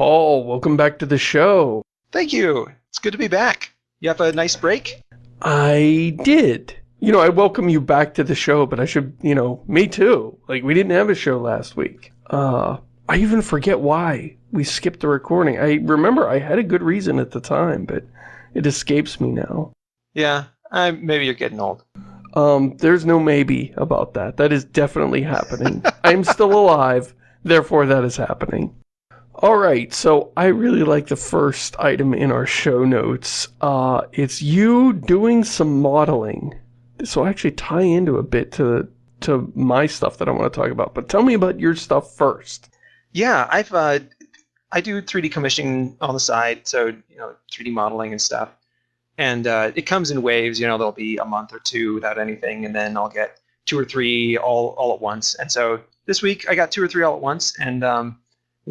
Paul, welcome back to the show. Thank you. It's good to be back. You have a nice break? I did. You know, I welcome you back to the show, but I should, you know, me too. Like, we didn't have a show last week. Uh, I even forget why we skipped the recording. I remember I had a good reason at the time, but it escapes me now. Yeah, I, maybe you're getting old. Um, there's no maybe about that. That is definitely happening. I'm still alive, therefore that is happening. Alright, so I really like the first item in our show notes. Uh, it's you doing some modeling. This will actually tie into a bit to, to my stuff that I want to talk about. But tell me about your stuff first. Yeah, I've uh, I do 3D commissioning on the side, so you know 3D modeling and stuff. And uh, it comes in waves. You know, there'll be a month or two without anything, and then I'll get two or three all all at once. And so this week I got two or three all at once, and um,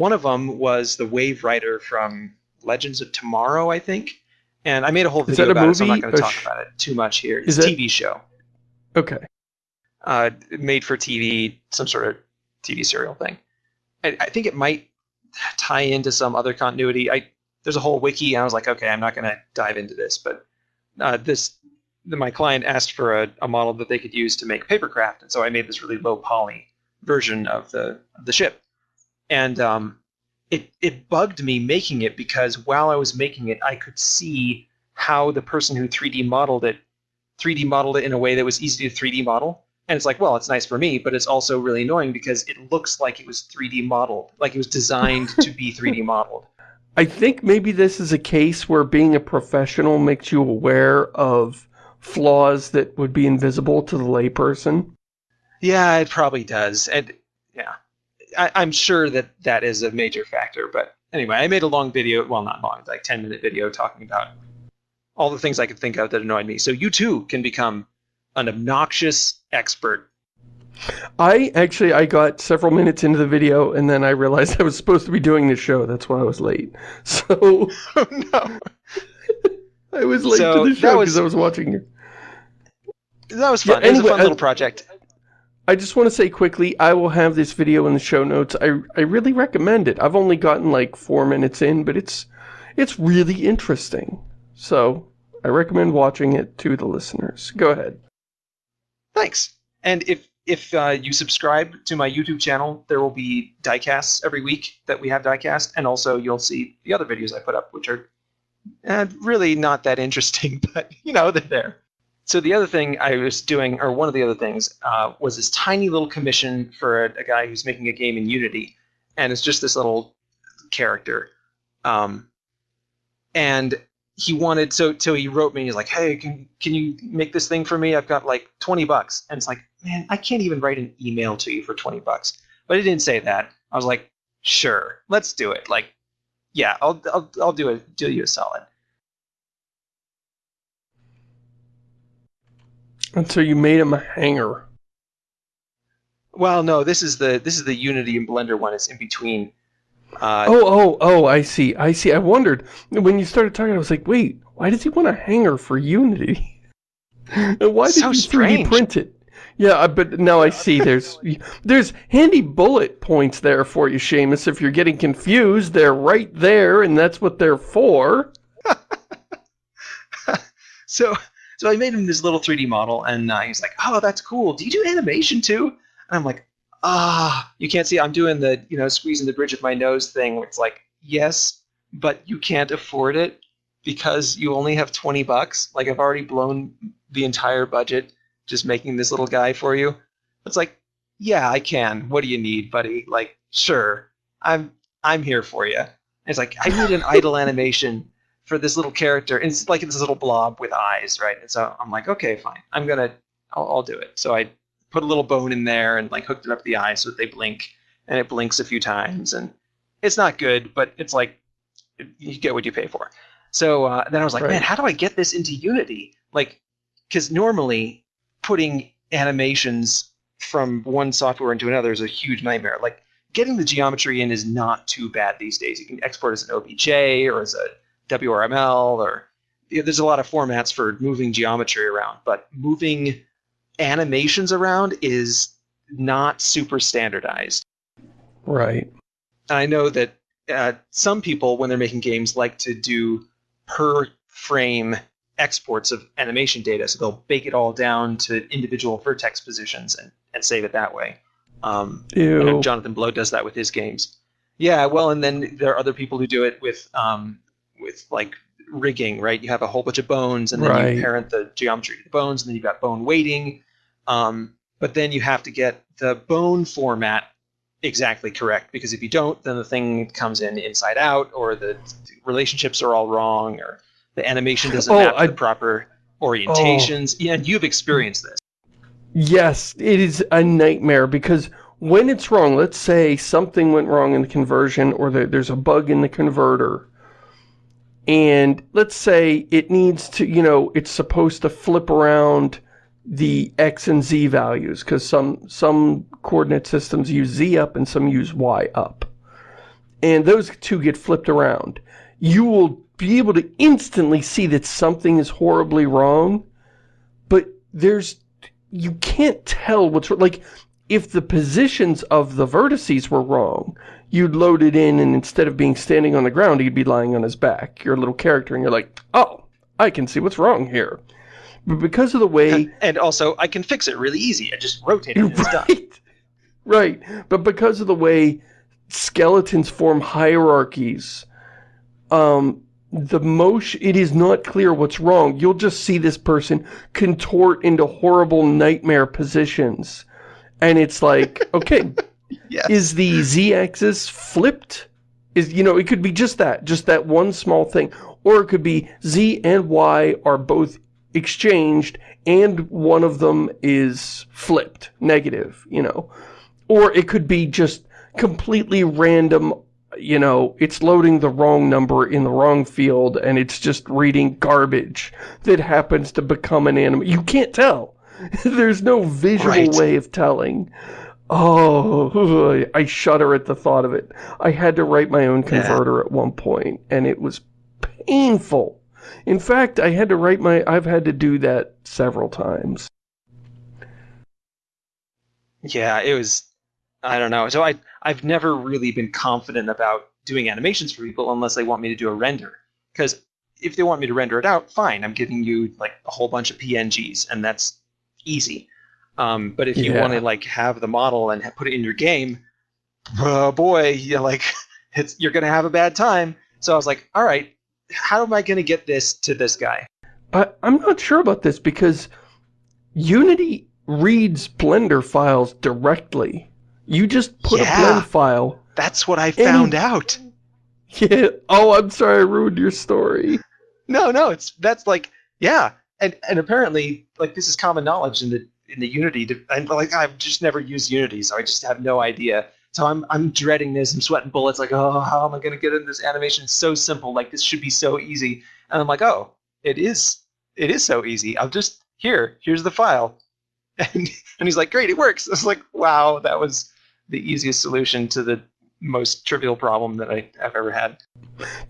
one of them was the Waverider from Legends of Tomorrow, I think. And I made a whole video a about it, so I'm not going to talk sh- about it too much here. It's Is a TV show, Okay. uh, made for TV, some sort of TV serial thing. I, I think it might tie into some other continuity. I there's a whole wiki, and I was like, okay, I'm not going to dive into this, but uh, this the, my client asked for a, a model that they could use to make papercraft, and so I made this really low poly version of the of the ship, and um, it it bugged me making it because while I was making it, I could see how the person who 3D modeled it 3D modeled it in a way that was easy to 3D model. And it's like, well, it's nice for me, but it's also really annoying because it looks like it was 3D modeled, like it was designed to be 3D modeled. I think maybe this is a case where being a professional makes you aware of flaws that would be invisible to the layperson. Yeah, it probably does. And yeah, I, I'm sure that that is a major factor. But anyway, I made a long video, well, not long, like 10 minute video talking about all the things I could think of that annoyed me. So you too can become an obnoxious expert. I actually, I got several minutes into the video and then I realized I was supposed to be doing the show. That's why I was late. So Oh no. I was late So, to the show because I was watching you. That was Yeah, fun. it was a fun uh, little project. I just want to say quickly, I will have this video in the show notes. I, I really recommend it. I've only gotten like four minutes in, but it's, it's really interesting. So I recommend watching it to the listeners. Go ahead. Thanks. And if if uh, you subscribe to my YouTube channel, there will be diecasts every week that we have diecast, and also you'll see the other videos I put up, which are uh, really not that interesting, but you know they're there. So the other thing I was doing, or one of the other things, uh, was this tiny little commission for a, a guy who's making a game in Unity, and it's just this little character. Um, and he wanted so so he wrote me he's like hey can can you make this thing for me? I've got like 20 bucks. And it's like man i can't even write an email to you for 20 bucks. But he didn't say that. I was like sure let's do it. Like yeah i'll i'll, I'll do it do you a solid And so you made him a hanger. well no this is the this is the unity and blender one it's in between uh, Oh, oh, oh, I see. I see. I wondered. When you started talking, I was like, wait, why does he want a hanger for Unity? why did So you 3D strange. print it? Yeah, but now I see there's there's handy bullet points there for you, Shamus. If you're getting confused, they're right there, and that's what they're for. so so I made him this little 3D model, and uh, he's like, "Oh, that's cool. Do you do animation too?" And I'm like, "Ah, you can't see. I'm doing the you know squeezing the bridge of my nose thing. It's like, yes, but you can't afford it because you only have 20 bucks. Like I've already blown the entire budget just making this little guy for you. It's like, yeah, I can. What do you need, buddy? Like, sure, I'm I'm here for you. And it's like I need an idle animation for this little character, and it's like this little blob with eyes, right? And so I'm like, okay, fine, I'm gonna, I'll, I'll do it. So I put a little bone in there and like hooked it up the eyes so that they blink, and it blinks a few times, and it's not good, but it's like you get what you pay for. So uh, then I was like, Right. man, how do I get this into Unity? Like, because normally putting animations from one software into another is a huge nightmare. Like getting the geometry in is not too bad these days. You can export as an OBJ or as a VRML or yeah, there's a lot of formats for moving geometry around, but moving animations around is not super standardized. Right. And I know that uh, some people, when they're making games, like to do per frame exports of animation data. So they'll bake it all down to individual vertex positions and, and save it that way. Um, Ew. Jonathan Blow does that with his games. Yeah, well, and then there are other people who do it with um, with like rigging, right? You have a whole bunch of bones, and then Right. you parent the geometry to the bones, and then you've got bone weighting. Um, but then you have to get the bone format exactly correct because if you don't, then the thing comes in inside out, or the relationships are all wrong, or the animation doesn't Oh, map I- the proper orientations. Yeah, and you've experienced this. Yes, it is a nightmare because when it's wrong, let's say something went wrong in the conversion or there- there's a bug in the converter, and let's say it needs to, you know, it's supposed to flip around the X and Z values because some, some coordinate systems use Z up and some use Y up. And those two get flipped around. You will be able to instantly see that something is horribly wrong, but there's you can't tell what's like if the positions of the vertices were wrong you'd load it in and instead of being standing on the ground he'd be lying on his back your little character and you're like oh I can see what's wrong here. But because of the way And also, I can fix it really easy. I just rotate it and it's done. right. Right. But because of the way skeletons form hierarchies um the motion it is not clear what's wrong. You'll just see this person contort into horrible nightmare positions. And it's like okay Yes. is the z-axis flipped? Is you know it could be just that just that one small thing. Or it could be z and y are both exchanged and one of them is flipped negative you know? Or it could be just completely random you know it's loading the wrong number in the wrong field and it's just reading garbage that happens to become an animal. You can't tell. There's no visual Right. way of telling Oh, I shudder at the thought of it. I had to write my own Yeah. converter at one point, and it was painful. In fact, I had to write my, I've had to do that several times. Yeah, it was. I don't know. So I I've never really been confident about doing animations for people unless they want me to do a render. Because if they want me to render it out, fine. I'm giving you like a whole bunch of PNGs, and that's easy. Um, but if you Yeah. want to like have the model and put it in your game, oh boy, you're like it's you're gonna have a bad time. So I was like, all right, how am I gonna get this to this guy? I, I'm not sure about this because Unity reads Blender files directly. You just put Yeah. a blend file. That's what I found out. Yeah. Oh, I'm sorry, I ruined your story. No, no, it's that's like yeah, and and apparently like this is common knowledge in the in the Unity. And like I've just never used Unity, so I just have no idea. So I'm I'm dreading this. I'm sweating bullets. Like oh, how am I gonna get in this animation? It's so simple. Like this should be so easy. And I'm like oh, it is. It is so easy. I'll just here. Here's the file. And and he's like great, it works. I was like wow, that was the easiest solution to the most trivial problem that I've ever had.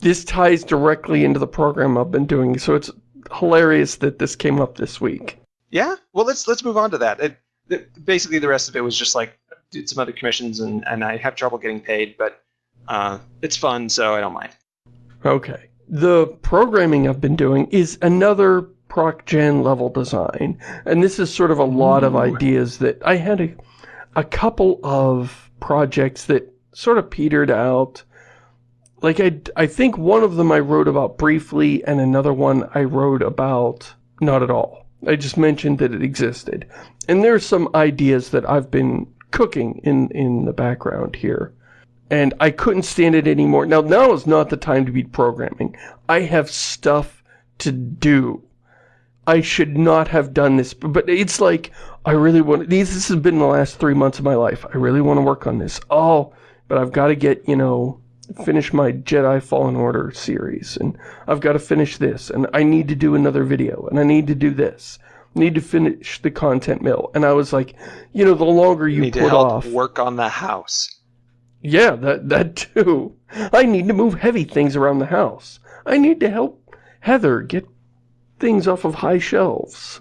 This ties directly into the program I've been doing, so it's hilarious that this came up this week. Yeah. Well, let's let's move on to that. It, the, basically, the rest of it was just like did some other commissions, and and I have trouble getting paid, but uh, it's fun, so I don't mind. Okay. The programming I've been doing is another ProcGen level design. And this is sort of a lot of ideas that I had a, a couple of projects that sort of petered out. Like I, I think one of them I wrote about briefly and another one I wrote about not at all. I just mentioned that it existed. And there's some ideas that I've been cooking in, in the background here and I couldn't stand it anymore. Now, now is not the time to be programming. I have stuff to do. I should not have done this, but it's like, I really want, these, this has been the last three months of my life. I really want to work on this. Oh, but I've got to get, you know, finish my Jedi Fallen Order series, and I've got to finish this, and I need to do another video, and I need to do this. Need to finish the content mill. And I was like, you know, the longer you need to put help off. work on the house. Yeah, that that too. I need to move heavy things around the house. I need to help Heather get things off of high shelves.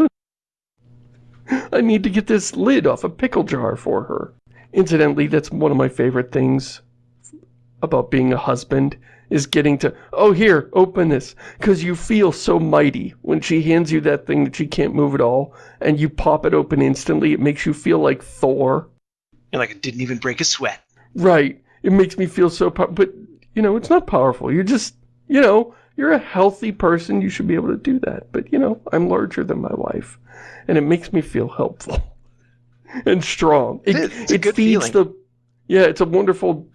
I need to get this lid off a pickle jar for her. Incidentally, that's one of my favorite things about being a husband is getting to, oh, here, open this. Because you feel so mighty when she hands you that thing that she can't move at all, and you pop it open instantly. It makes you feel like Thor. You're like, it didn't even break a sweat. Right. It makes me feel so, powerful. but, you know, it's not powerful. You're just, you know, you're a healthy person. You should be able to do that. But, you know, I'm larger than my wife, and it makes me feel helpful and strong. It, it, it's a good feeds feeling. the, yeah, it's a wonderful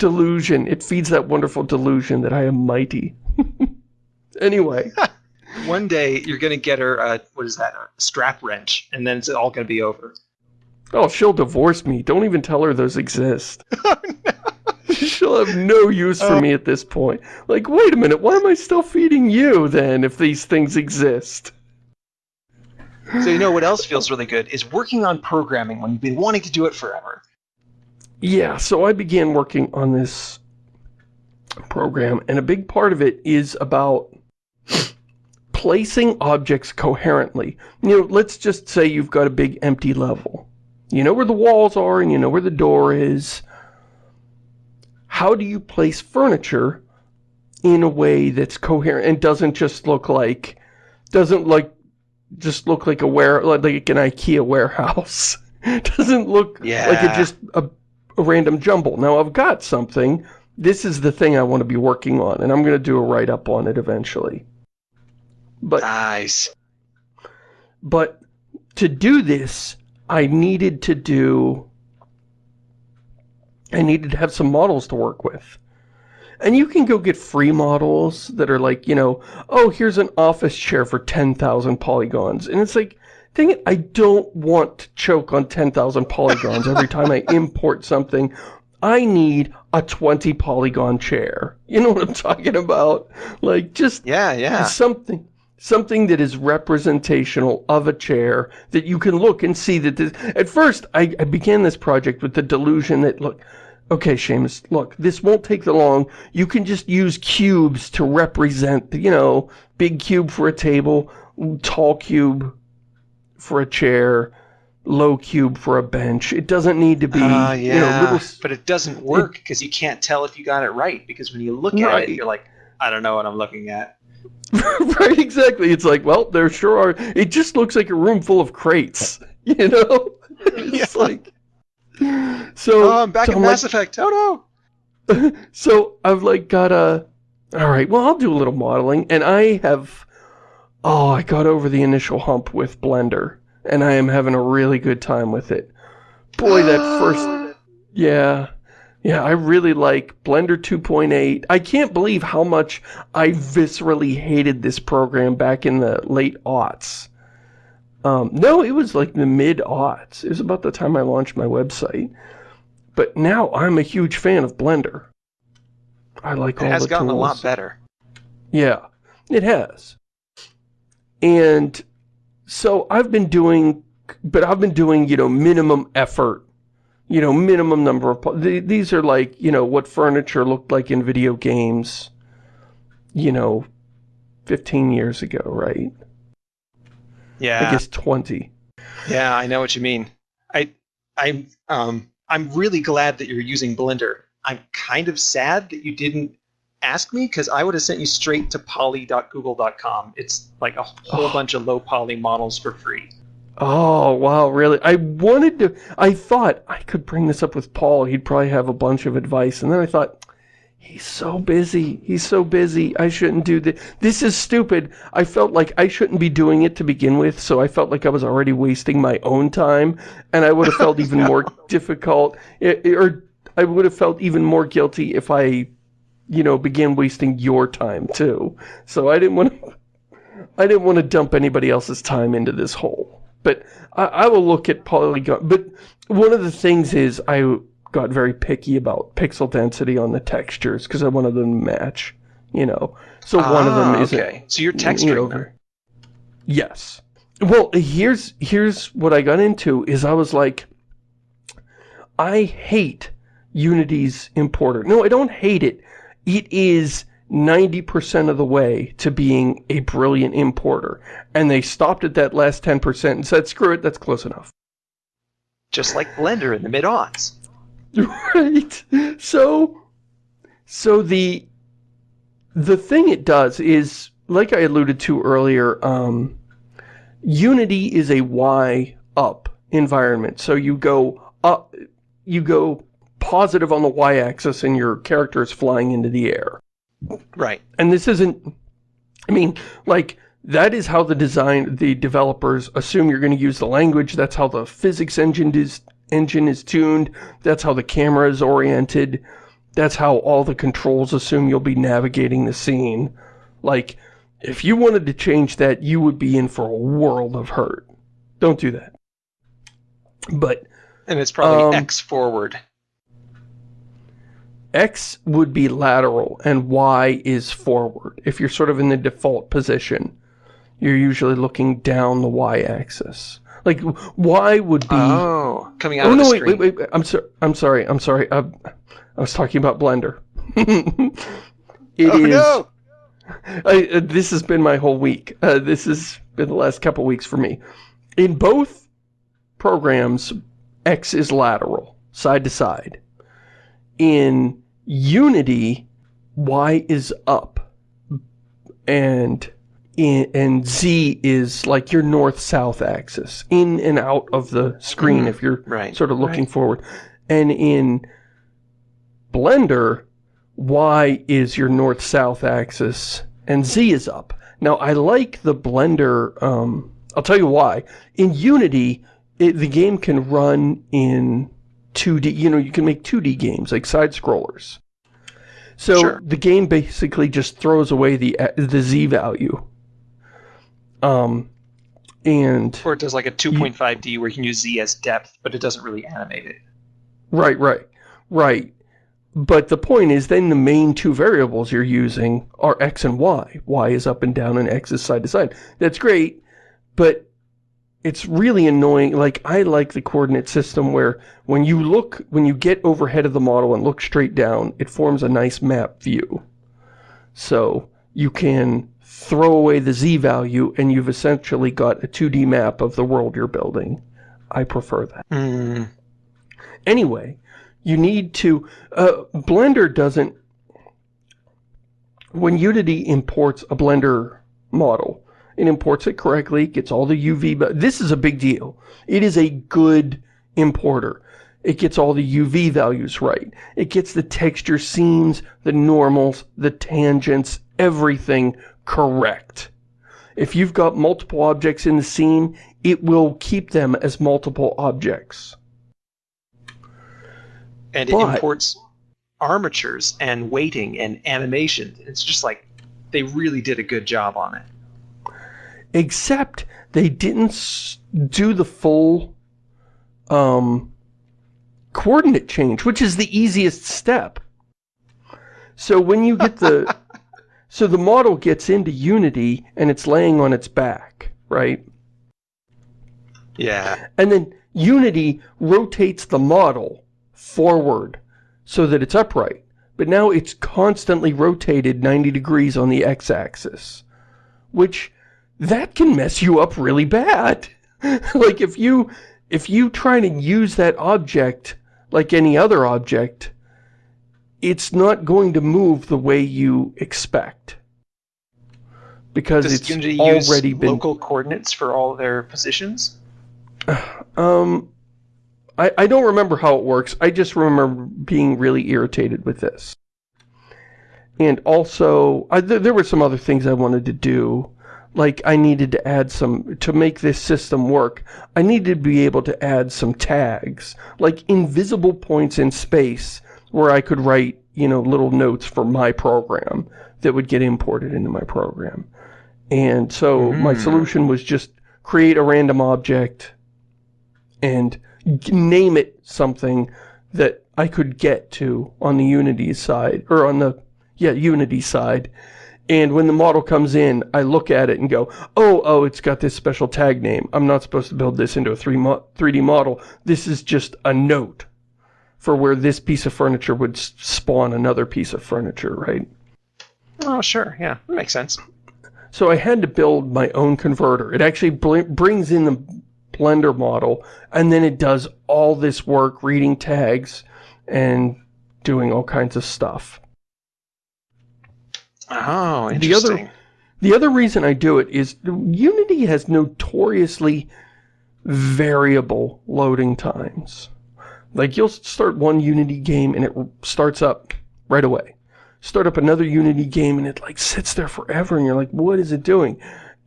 delusion. It feeds that wonderful delusion that I am mighty. anyway. One day you're going to get her, uh, what is that, a strap wrench, and then it's all going to be over. Oh, she'll divorce me. Don't even tell her those exist. Oh, no. she'll have no use for oh. me at this point. Like, wait a minute, why am I still feeding you then if these things exist? So you know what else feels really good is working on programming when you've been wanting to do it forever. Yeah, so I began working on this program, and a big part of it is about placing objects coherently. You know, let's just say you've got a big empty level. You know where the walls are and you know where the door is. How do you place furniture in a way that's coherent and doesn't just look like, doesn't like, just look like a ware, like an IKEA warehouse. doesn't look yeah. like it just a, a random jumble. Now I've got something. This is the thing I want to be working on, and I'm going to do a write-up on it eventually. But nice. But to do this, I needed to do, I needed to have some models to work with. And you can go get free models that are like, you know, oh, here's an office chair for 10,000 polygons. And it's like, dang it, I don't want to choke on 10,000 polygons every time I import something. I need a 20 polygon chair. You know what I'm talking about? Like, just yeah, yeah. something something that is representational of a chair that you can look and see that this, at first I, I began this project with the delusion that look okay Shamus look this won't take the long you can just use cubes to represent you know big cube for a table tall cube for a chair low cube for a bench it doesn't need to be uh, yeah. you know little, but it doesn't work because you can't tell if you got it right because when you look at it you're like I don't know what I'm looking at right, exactly. It's like, well, there sure are. It just looks like a room full of crates, you know? It's yeah. like... So, oh, I'm back so in I'm Mass like, Effect. Oh, no! so, I've, like, got a... Alright, well, I'll do a little modeling, and I have... Oh, I got over the initial hump with Blender, and I am having a really good time with it. Boy, that first... Yeah, yeah, I really like Blender 2.8. I can't believe how much I viscerally hated this program back in the late aughts. Um, no, it was like the mid-aughts. It was about the time I launched my website. But now I'm a huge fan of Blender. I like it all the tools. It has gotten a lot better. Yeah, it has. And so I've been doing, but I've been doing, you know, minimum effort you know, minimum number of... These are like, you know, what furniture looked like in video games, you know, 15 years ago, right? Yeah. I guess 20. Yeah, I know what you mean. I, I, um, I'm really glad that you're using Blender. I'm kind of sad that you didn't ask me because I would have sent you straight to poly.google.com. It's like a whole oh. bunch of low poly models for free. Oh, wow, really? I wanted to, I thought I could bring this up with Paul. He'd probably have a bunch of advice. And then I thought, he's so busy. He's so busy. I shouldn't do this. This is stupid. I felt like I shouldn't be doing it to begin with. So I felt like I was already wasting my own time. And I would have felt even no. more difficult. It, or I would have felt even more guilty if I, you know, begin wasting your time too. So I didn't want to, I didn't want to dump anybody else's time into this hole. But I, I will look at polygon. But one of the things is I got very picky about pixel density on the textures because I wanted them to match, you know. So ah, one of them is okay. So you're texturing you Yes. Well, here's here's what I got into is I was like, I hate Unity's importer. No, I don't hate it. It is 90% of the way to being a brilliant importer. And they stopped at that last 10% and said, screw it, that's close enough. Just like Blender in the mid-aughts. right. So, So the the thing it does is, like I alluded to earlier, um, Unity is a Y up environment. So you go up, you go positive on the y-axis and your character is flying into the air. Right. And this isn't, I mean, like, that is how the design, the developers assume you're going to use the language. That's how the physics engine is, engine is tuned. That's how the camera is oriented. That's how all the controls assume you'll be navigating the scene. Like, if you wanted to change that, you would be in for a world of hurt. Don't do that. But... And it's probably um, X forward. X would be lateral and Y is forward. If you're sort of in the default position, you're usually looking down the Y-axis. Like, Y would be... Oh, coming out oh, of no, the wait, wait, wait, I'm, so, I'm sorry, I'm sorry. I, I was talking about Blender. it oh, is, no! I, uh, this has been my whole week. Uh, this has been the last couple weeks for me. In both programs, X is lateral, side to side. In Unity, Y is up. And in, and Z is like your north-south axis, in and out of the screen if you're right, sort of looking right. forward. And in Blender, Y is your north-south axis, and Z is up. Now, I like the Blender, um, I'll tell you why. In Unity, it, the game can run in 2D, you know, you can make 2D games, like side-scrollers. So sure. the game basically just throws away the the Z value. Um, and... Or it does like a 2.5D where you can use Z as depth, but it doesn't really animate it. Right, right, right. But the point is then the main two variables you're using are X and Y. Y is up and down and X is side to side. That's great, but it's really annoying. Like, I like the coordinate system where when you look, when you get overhead of the model and look straight down, it forms a nice map view. So you can throw away the Z value and you've essentially got a 2D map of the world you're building. I prefer that. Mm. Anyway, you need to, uh, Blender doesn't, when Unity imports a Blender model, it imports it correctly, gets all the UV, but this is a big deal. It is a good importer. It gets all the UV values right. It gets the texture seams, the normals, the tangents, everything correct. If you've got multiple objects in the scene, it will keep them as multiple objects. And it but, imports armatures and weighting and animation. It's just like, they really did a good job on it except they didn't do the full um, coordinate change, which is the easiest step. So when you get the... so the model gets into Unity and it's laying on its back, right? Yeah. And then Unity rotates the model forward so that it's upright. But now it's constantly rotated 90 degrees on the x-axis, which that can mess you up really bad. like if you if you try to use that object like any other object, it's not going to move the way you expect. Because Does it's Unity already use been local coordinates for all their positions? Um I, I don't remember how it works. I just remember being really irritated with this. And also, I, th there were some other things I wanted to do like I needed to add some, to make this system work, I needed to be able to add some tags, like invisible points in space where I could write, you know, little notes for my program that would get imported into my program. And so mm. my solution was just create a random object and name it something that I could get to on the Unity side, or on the, yeah, Unity side, and when the model comes in, I look at it and go, oh, oh, it's got this special tag name. I'm not supposed to build this into a 3D model. This is just a note for where this piece of furniture would spawn another piece of furniture, right? Oh, sure. Yeah, that makes sense. So I had to build my own converter. It actually brings in the Blender model, and then it does all this work reading tags and doing all kinds of stuff. Oh, The interesting. other- The other reason I do it is Unity has notoriously variable loading times. Like you'll start one Unity game and it starts up right away. Start up another Unity game and it like sits there forever and you're like, what is it doing?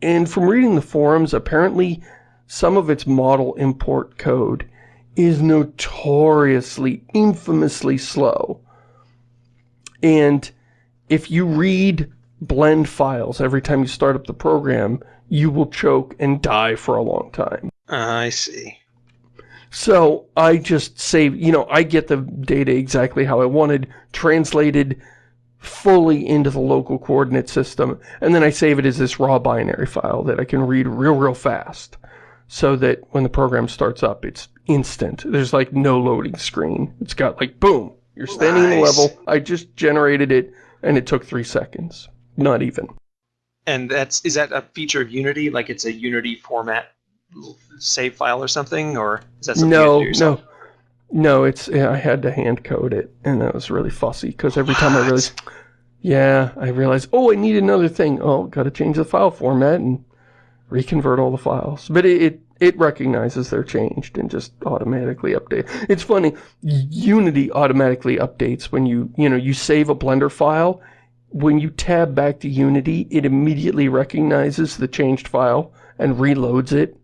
And from reading the forums, apparently some of its model import code is notoriously, infamously slow. And if you read blend files every time you start up the program, you will choke and die for a long time. I see. So I just save, you know, I get the data exactly how I wanted, translated fully into the local coordinate system, and then I save it as this raw binary file that I can read real, real fast. So that when the program starts up, it's instant. There's like no loading screen. It's got like, boom, you're standing in the level. I just generated it, and it took three seconds. Not even. And that's is that a feature of Unity? Like it's a Unity format save file or something, or is that something you No, do yourself? no. No, it's, yeah, I had to hand code it, and that was really fussy, because every time I realized, yeah, I realized, oh, I need another thing. Oh, gotta change the file format and reconvert all the files. But it, it, it recognizes they're changed and just automatically update. It's funny, Unity automatically updates when you, you know, you save a Blender file. When you tab back to Unity, it immediately recognizes the changed file and reloads it.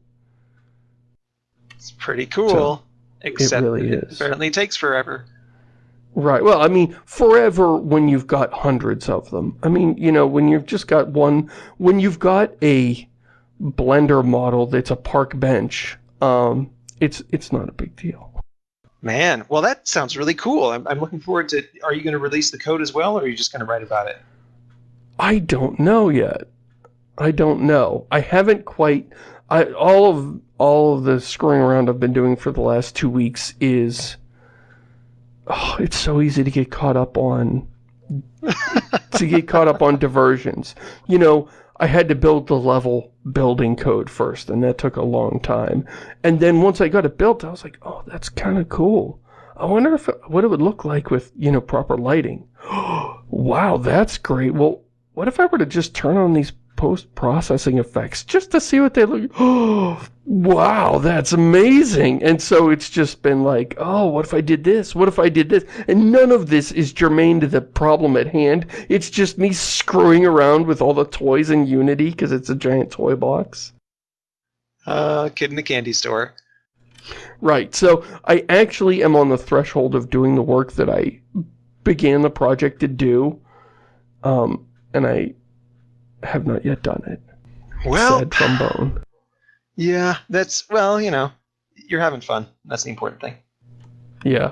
It's pretty cool. Except it, really it is. apparently takes forever. Right. Well, I mean, forever when you've got hundreds of them. I mean, you know, when you've just got one, when you've got a Blender model that's a park bench, um, it's it's not a big deal. Man, well that sounds really cool. I'm, I'm looking forward to. Are you going to release the code as well, or are you just going to write about it? I don't know yet. I don't know. I haven't quite. I all of all of the screwing around I've been doing for the last two weeks is. Oh, it's so easy to get caught up on. to get caught up on diversions. You know, I had to build the level building code first, and that took a long time. And then once I got it built, I was like, oh, that's kind of cool. I wonder if what it would look like with, you know, proper lighting. wow, that's great. Well, what if I were to just turn on these post-processing effects just to see what they look oh wow that's amazing. And so it's just been like oh what if i did this? What if i did this? And none of this is germane to the problem at hand. It's just me screwing around with all the toys in unity because it's a giant toy box. Uh, kid in the candy store. Right, so I actually am on the threshold of doing the work that I began the project to do, um, and I have not yet done it. Well, Sad trombone. yeah, that's well, you know, you're having fun. That's the important thing. Yeah.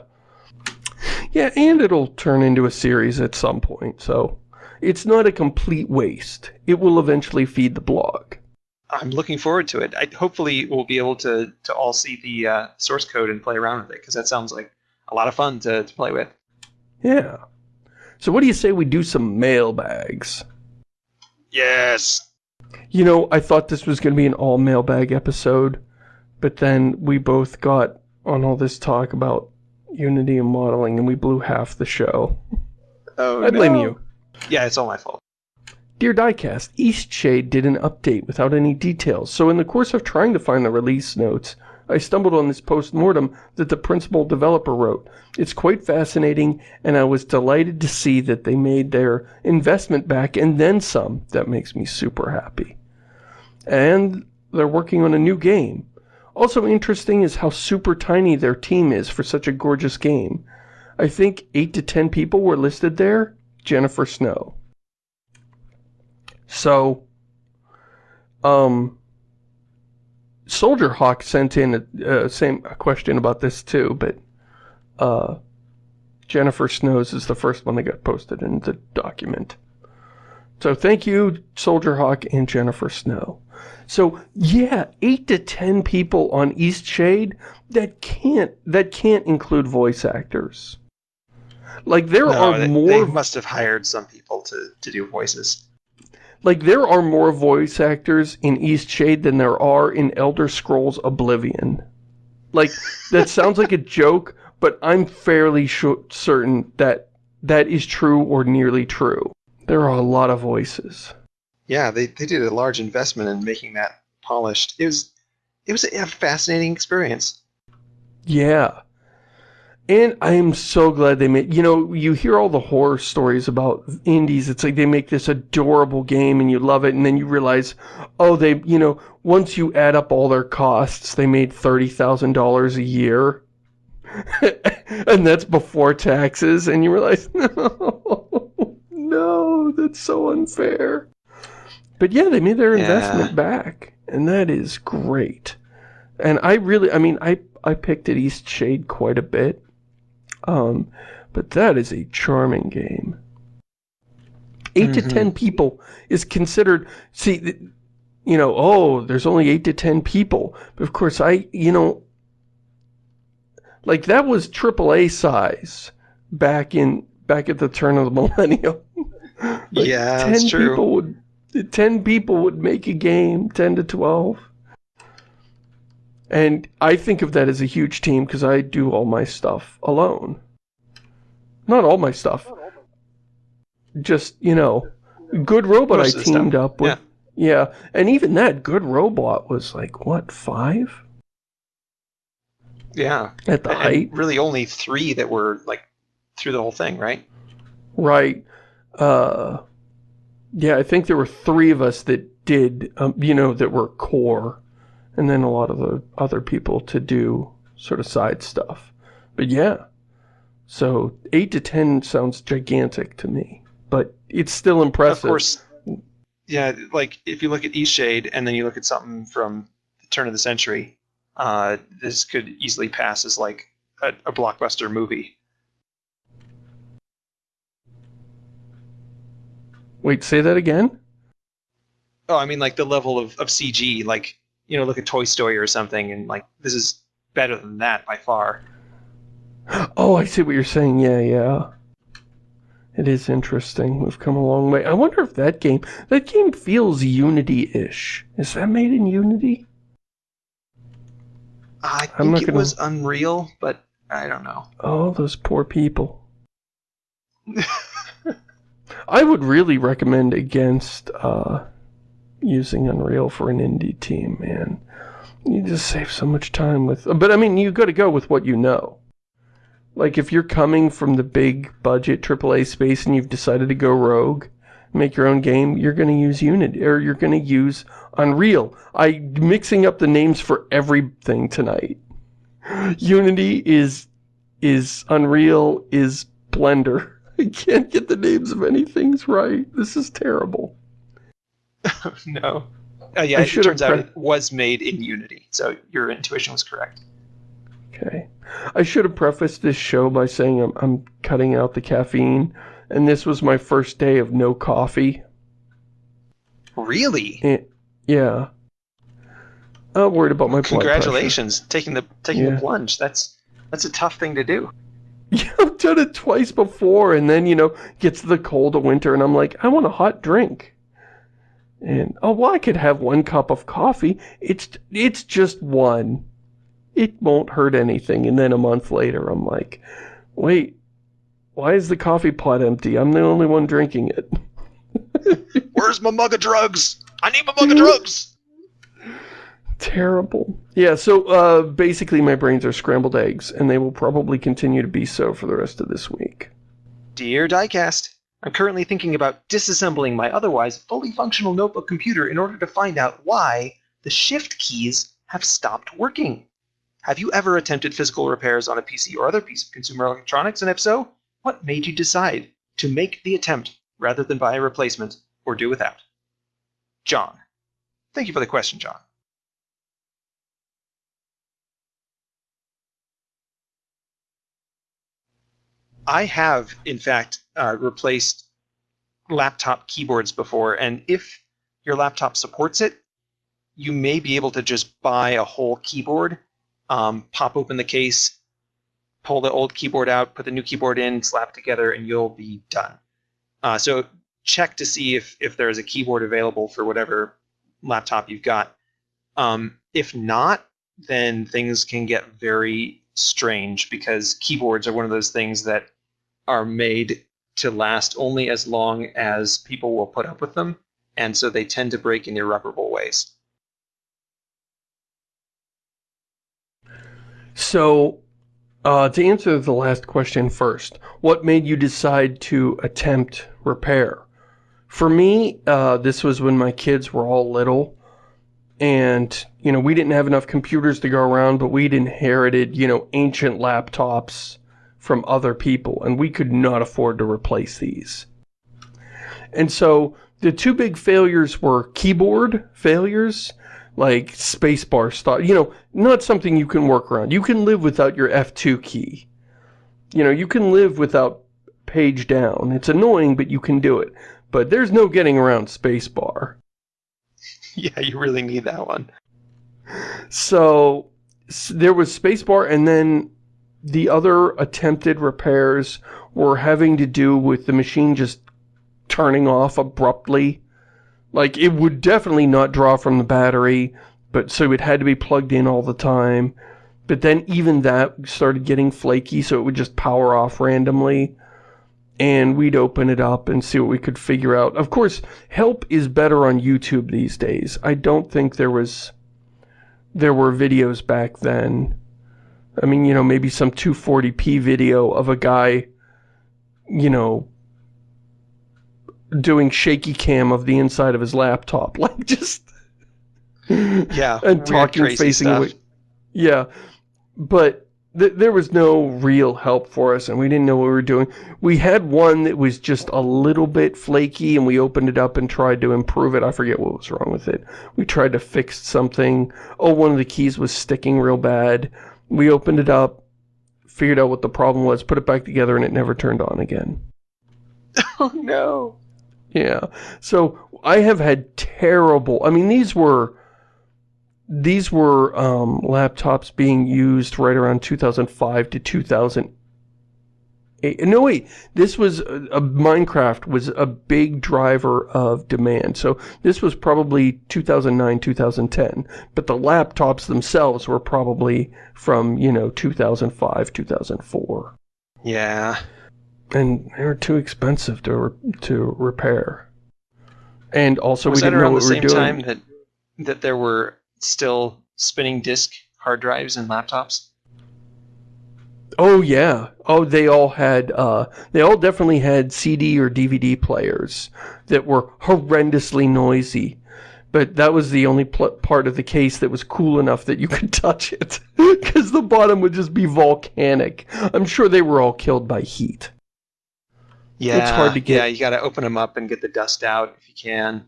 Yeah, and it'll turn into a series at some point, so it's not a complete waste. It will eventually feed the blog. I'm looking forward to it. I, hopefully, we'll be able to to all see the uh, source code and play around with it because that sounds like a lot of fun to, to play with. Yeah. So what do you say we do some mailbags? Yes. You know, I thought this was going to be an all mailbag episode, but then we both got on all this talk about Unity and modeling, and we blew half the show. Oh, I blame no. you. Yeah, it's all my fault. Dear Diecast, Eastshade did an update without any details, so in the course of trying to find the release notes, I stumbled on this post-mortem that the principal developer wrote. It's quite fascinating, and I was delighted to see that they made their investment back and then some. That makes me super happy. And they're working on a new game. Also interesting is how super tiny their team is for such a gorgeous game. I think 8 to 10 people were listed there. Jennifer Snow. So, um, Soldier Hawk sent in a, uh, same a question about this too, but uh, Jennifer Snow's is the first one that got posted in the document. So thank you, Soldier Hawk and Jennifer Snow. So yeah, eight to ten people on Eastshade that can't that can't include voice actors. Like there No, are they, more they must have hired some people to, to do voices. Like, there are more voice actors in Eastshade than there are in Elder Scrolls Oblivion. Like, that sounds like a joke, but I'm fairly sure, certain that that is true or nearly true. There are a lot of voices. Yeah, they, they did a large investment in making that polished. It was it was a fascinating experience. Yeah. And I am so glad they made, you know, you hear all the horror stories about indies. It's like they make this adorable game and you love it. And then you realize, oh, they, you know, once you add up all their costs, they made $30,000 a year. and that's before taxes. And you realize, no, no, that's so unfair. But yeah, they made their Yeah. investment back. And that is great. And I really, I mean, I, I picked at Eastshade quite a bit. Um, but that is a charming game. 8 to Mhm. 10 people is considered, see, you know, oh, there's only 8 to 10 people. But of course, I, you know, like that was AAA size back in, back at the turn of the millennium. Like, Yeah, 10 that's true. people would, 10 people would make a game, 10 to 12. And I think of that as a huge team because I do all my stuff alone. Not all my stuff. Just, you know, Good Robot I the stuff, teamed up with. Yeah. And even that Good Robot was like, what, five? Yeah. At the And height? really only three that were like through the whole thing, right? Right. Uh, yeah, I think there were three of us that did, um, you know, that were core. And then a lot of the other people to do sort of side stuff. But yeah. So 8 to 10 sounds gigantic to me. But it's still impressive. Of course. Yeah, like if you look at Eastshade and then you look at something from the turn of the century, uh, this could easily pass as like a, a blockbuster movie. Wait, say that again? Oh, I mean, like the level of, of CG, like you know, look at Toy Story or something, and like this is better than that by far. Oh, I see what you're saying. Yeah, yeah. It is interesting. We've come a long way. I wonder if that game, that game feels Unity-ish. Is that made in Unity? I think it gonna- was Unreal, but I don't know. Oh, those poor people. I would really recommend against uh, using Unreal for an indie team, man. You just save so much time with. But I mean, you got to go with what you know. Like if you're coming from the big budget AAA space and you've decided to go rogue, make your own game, you're going to use Unity or you're going to use Unreal. I mixing up the names for everything tonight. Unity is is Unreal is Blender. I can't get the names of anything's right. This is terrible. no. Uh, yeah, I it turns out it was made in Unity, so your intuition was correct. Okay. I should have prefaced this show by saying I'm, I'm cutting out the caffeine, and this was my first day of no coffee. Really? Eh, yeah. I'm worried about my. Congratulations, taking the taking Yeah. the plunge. That's that's a tough thing to do. Yeah, I've done it twice before, and then, you know, gets the cold of winter, and I'm like, I want a hot drink. And, oh, well, I could have one cup of coffee. It's, it's just one. It won't hurt anything. And then a month later, I'm like, wait, why is the coffee pot empty? I'm the only one drinking it. Where's my mug of drugs? I need my mug of drugs. Terrible. Yeah, so uh, basically my brains are scrambled eggs, and they will probably continue to be so for the rest of this week. Dear Diecast, I'm currently thinking about disassembling my otherwise fully functional notebook computer in order to find out why the shift keys have stopped working. Have you ever attempted physical repairs on a PC or other piece of consumer electronics? And if so, what made you decide to make the attempt rather than buy a replacement or do without? John. Thank you for the question, John. I have, in fact, uh, replaced laptop keyboards before, and if your laptop supports it, you may be able to just buy a whole keyboard, um, pop open the case, pull the old keyboard out, put the new keyboard in, slap together, and you'll be done. Uh, so check to see if if there is a keyboard available for whatever laptop you've got. Um, if not, then things can get very strange because keyboards are one of those things that are made to last only as long as people will put up with them, and so they tend to break in irreparable ways. So, uh, to answer the last question first, what made you decide to attempt repair? For me, uh, this was when my kids were all little, and, you know, we didn't have enough computers to go around, but we'd inherited, you know, ancient laptops from other people, and we could not afford to replace these. And so, the two big failures were keyboard failures, like spacebar stuff, you know, not something you can work around. You can live without your F2 key. You know, you can live without page down. It's annoying, but you can do it. But there's no getting around spacebar. Yeah, you really need that one. So there was spacebar and then the other attempted repairs were having to do with the machine just turning off abruptly. Like it would definitely not draw from the battery, but so it had to be plugged in all the time. But then even that started getting flaky, so it would just power off randomly and we'd open it up and see what we could figure out. Of course, help is better on YouTube these days. I don't think there was there were videos back then. I mean, you know, maybe some 240p video of a guy, you know, doing shaky cam of the inside of his laptop. Like, just... Yeah. and talking, facing away. Yeah. But th there was no real help for us and we didn't know what we were doing. We had one that was just a little bit flaky and we opened it up and tried to improve it. I forget what was wrong with it. We tried to fix something. Oh, one of the keys was sticking real bad. We opened it up, figured out what the problem was, put it back together, and it never turned on again. Oh, no. Yeah. So I have had terrible... I mean, these were these were um, laptops being used right around 2005 to 2008. No, wait, this was, uh, a, Minecraft was a big driver of demand. So this was probably 2009, 2010. But the laptops themselves were probably from, you know, 2005, 2004. Yeah. And they were too expensive to, re to repair. And also was we didn't know what the we were same doing. time that, that there were still spinning disk hard drives and laptops? Oh yeah. Oh, they all had, uh, they all definitely had CD or DVD players that were horrendously noisy. But that was the only part of the case that was cool enough that you could touch it. Because the bottom would just be volcanic. I'm sure they were all killed by heat. Yeah, it's hard to get. Yeah, you gotta open them up and get the dust out if you can.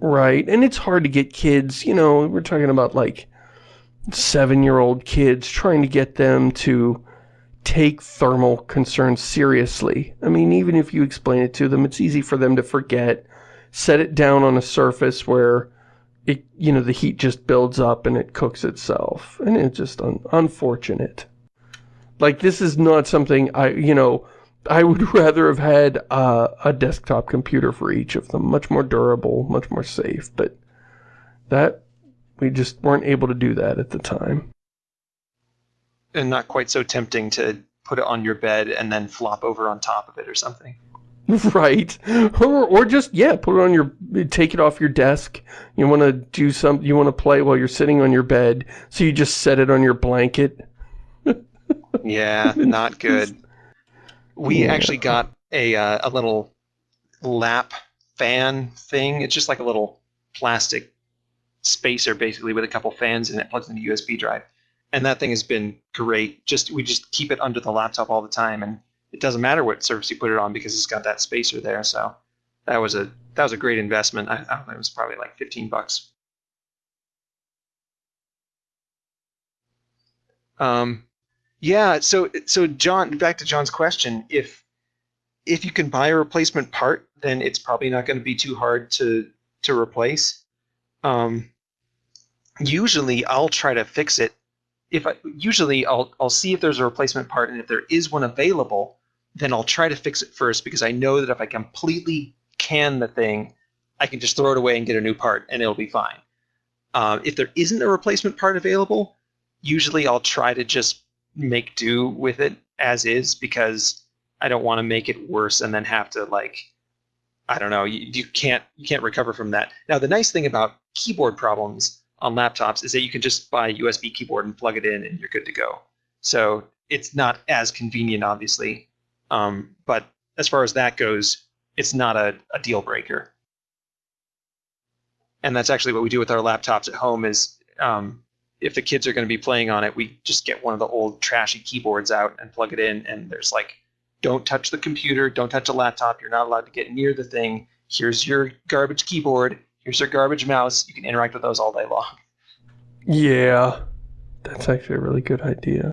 Right, and it's hard to get kids, you know, we're talking about like seven-year-old kids, trying to get them to take thermal concerns seriously. I mean, even if you explain it to them, it's easy for them to forget. Set it down on a surface where it, you know, the heat just builds up and it cooks itself. And it's just un unfortunate. Like, this is not something I, you know, I would rather have had uh, a desktop computer for each of them. Much more durable, much more safe, but that, we just weren't able to do that at the time. And not quite so tempting to put it on your bed and then flop over on top of it or something. Right. Or, or just, yeah, put it on your, take it off your desk. You want to do some, you want to play while you're sitting on your bed, so you just set it on your blanket. yeah, not good. We Yeah. actually got a uh, a little lap fan thing. It's just like a little plastic spacer, basically, with a couple fans, and it plugs into USB drive. And that thing has been great. Just we just keep it under the laptop all the time, and it doesn't matter what surface you put it on because it's got that spacer there. So that was a that was a great investment. I, I don't know, it was probably like 15 bucks. Um, yeah. So so John, back to John's question, if if you can buy a replacement part, then it's probably not going to be too hard to to replace. Um, usually, I'll try to fix it. If I usually I'll I'll see if there's a replacement part, and if there is one available, then I'll try to fix it first because I know that if I completely can the thing, I can just throw it away and get a new part, and it'll be fine. Uh, if there isn't a replacement part available, usually I'll try to just make do with it as is because I don't want to make it worse and then have to like I don't know, you, you can't you can't recover from that. Now the nice thing about keyboard problems on laptops is that you can just buy a USB keyboard and plug it in and you're good to go. So it's not as convenient, obviously, um, but as far as that goes, it's not a, a deal breaker. And that's actually what we do with our laptops at home. Is um, if the kids are going to be playing on it, we just get one of the old trashy keyboards out and plug it in, and there's like, don't touch the computer, don't touch a laptop. You're not allowed to get near the thing. Here's your garbage keyboard. Here's your garbage mouse. You can interact with those all day long. Yeah, that's actually a really good idea.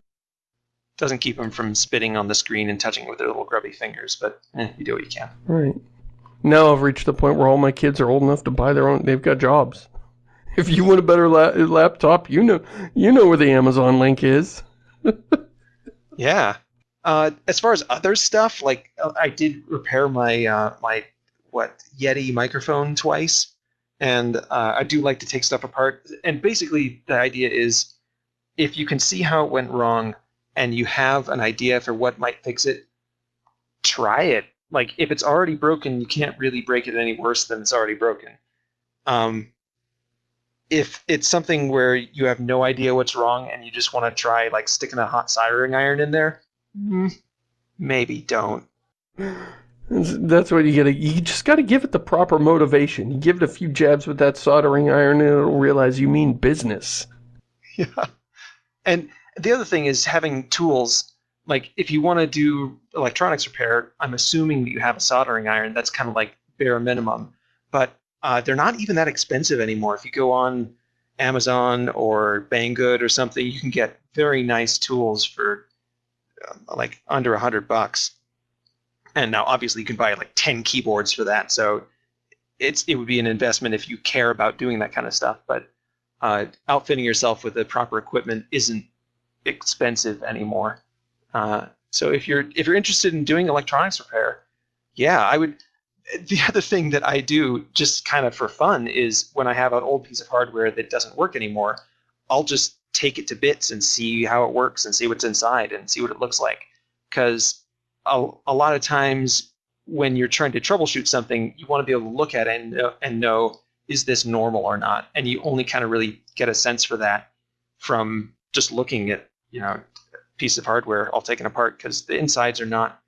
Doesn't keep them from spitting on the screen and touching it with their little grubby fingers, but eh, you do what you can. Right. Now I've reached the point where all my kids are old enough to buy their own. They've got jobs. If you want a better la laptop, you know you know where the Amazon link is. yeah. Uh, as far as other stuff, like uh, I did repair my uh, my what Yeti microphone twice, and uh, I do like to take stuff apart. And basically, the idea is, if you can see how it went wrong, and you have an idea for what might fix it, try it. Like if it's already broken, you can't really break it any worse than it's already broken. Um, if it's something where you have no idea what's wrong and you just want to try like sticking a hot soldering iron in there, mm, maybe don't. That's what you gotta, you just gotta give it the proper motivation. You give it a few jabs with that soldering iron and it'll realize you mean business. Yeah. And the other thing is having tools, like if you want to do electronics repair, I'm assuming that you have a soldering iron. That's kind of like bare minimum. But uh, they're not even that expensive anymore. If you go on Amazon or Banggood or something, you can get very nice tools for uh, like under a hundred bucks. And now, obviously, you can buy like ten keyboards for that. So it's it would be an investment if you care about doing that kind of stuff. But uh, outfitting yourself with the proper equipment isn't expensive anymore. Uh, so if you're if you're interested in doing electronics repair, yeah, I would the other thing that I do just kind of for fun is when I have an old piece of hardware that doesn't work anymore, I'll just take it to bits and see how it works and see what's inside and see what it looks like. Because a, a lot of times when you're trying to troubleshoot something, you want to be able to look at it and know, and know is this normal or not, and you only kind of really get a sense for that from just looking at you know piece of hardware all taken apart because the insides are not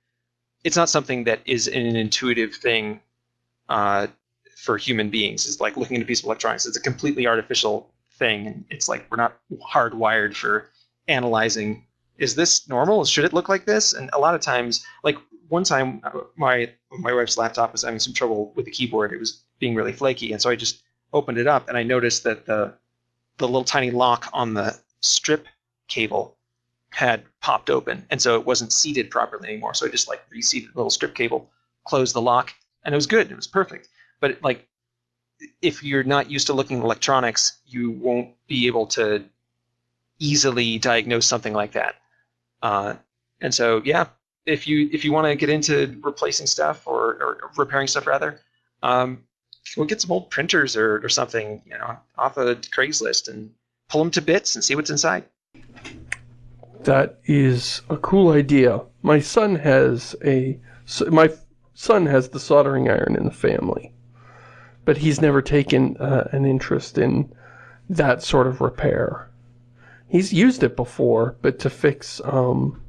it's not something that is an intuitive thing uh, for human beings. It's like looking at a piece of electronics. It's a completely artificial thing. And it's like we're not hardwired for analyzing. Is this normal? Should it look like this? And a lot of times, like one time, uh, my my wife's laptop was having some trouble with the keyboard. It was being really flaky, and so I just opened it up and I noticed that the the little tiny lock on the strip cable had popped open, and so it wasn't seated properly anymore. So I just like reseated the little strip cable, closed the lock, and it was good. It was perfect. But like, if you're not used to looking at electronics, you won't be able to easily diagnose something like that. Uh, and so, yeah, if you if you want to get into replacing stuff or, or repairing stuff rather, um, go get some old printers or, or something, you know, off of Craigslist and pull them to bits and see what's inside. That is a cool idea. My son has a my son has the soldering iron in the family, but he's never taken uh, an interest in that sort of repair. He's used it before, but to fix um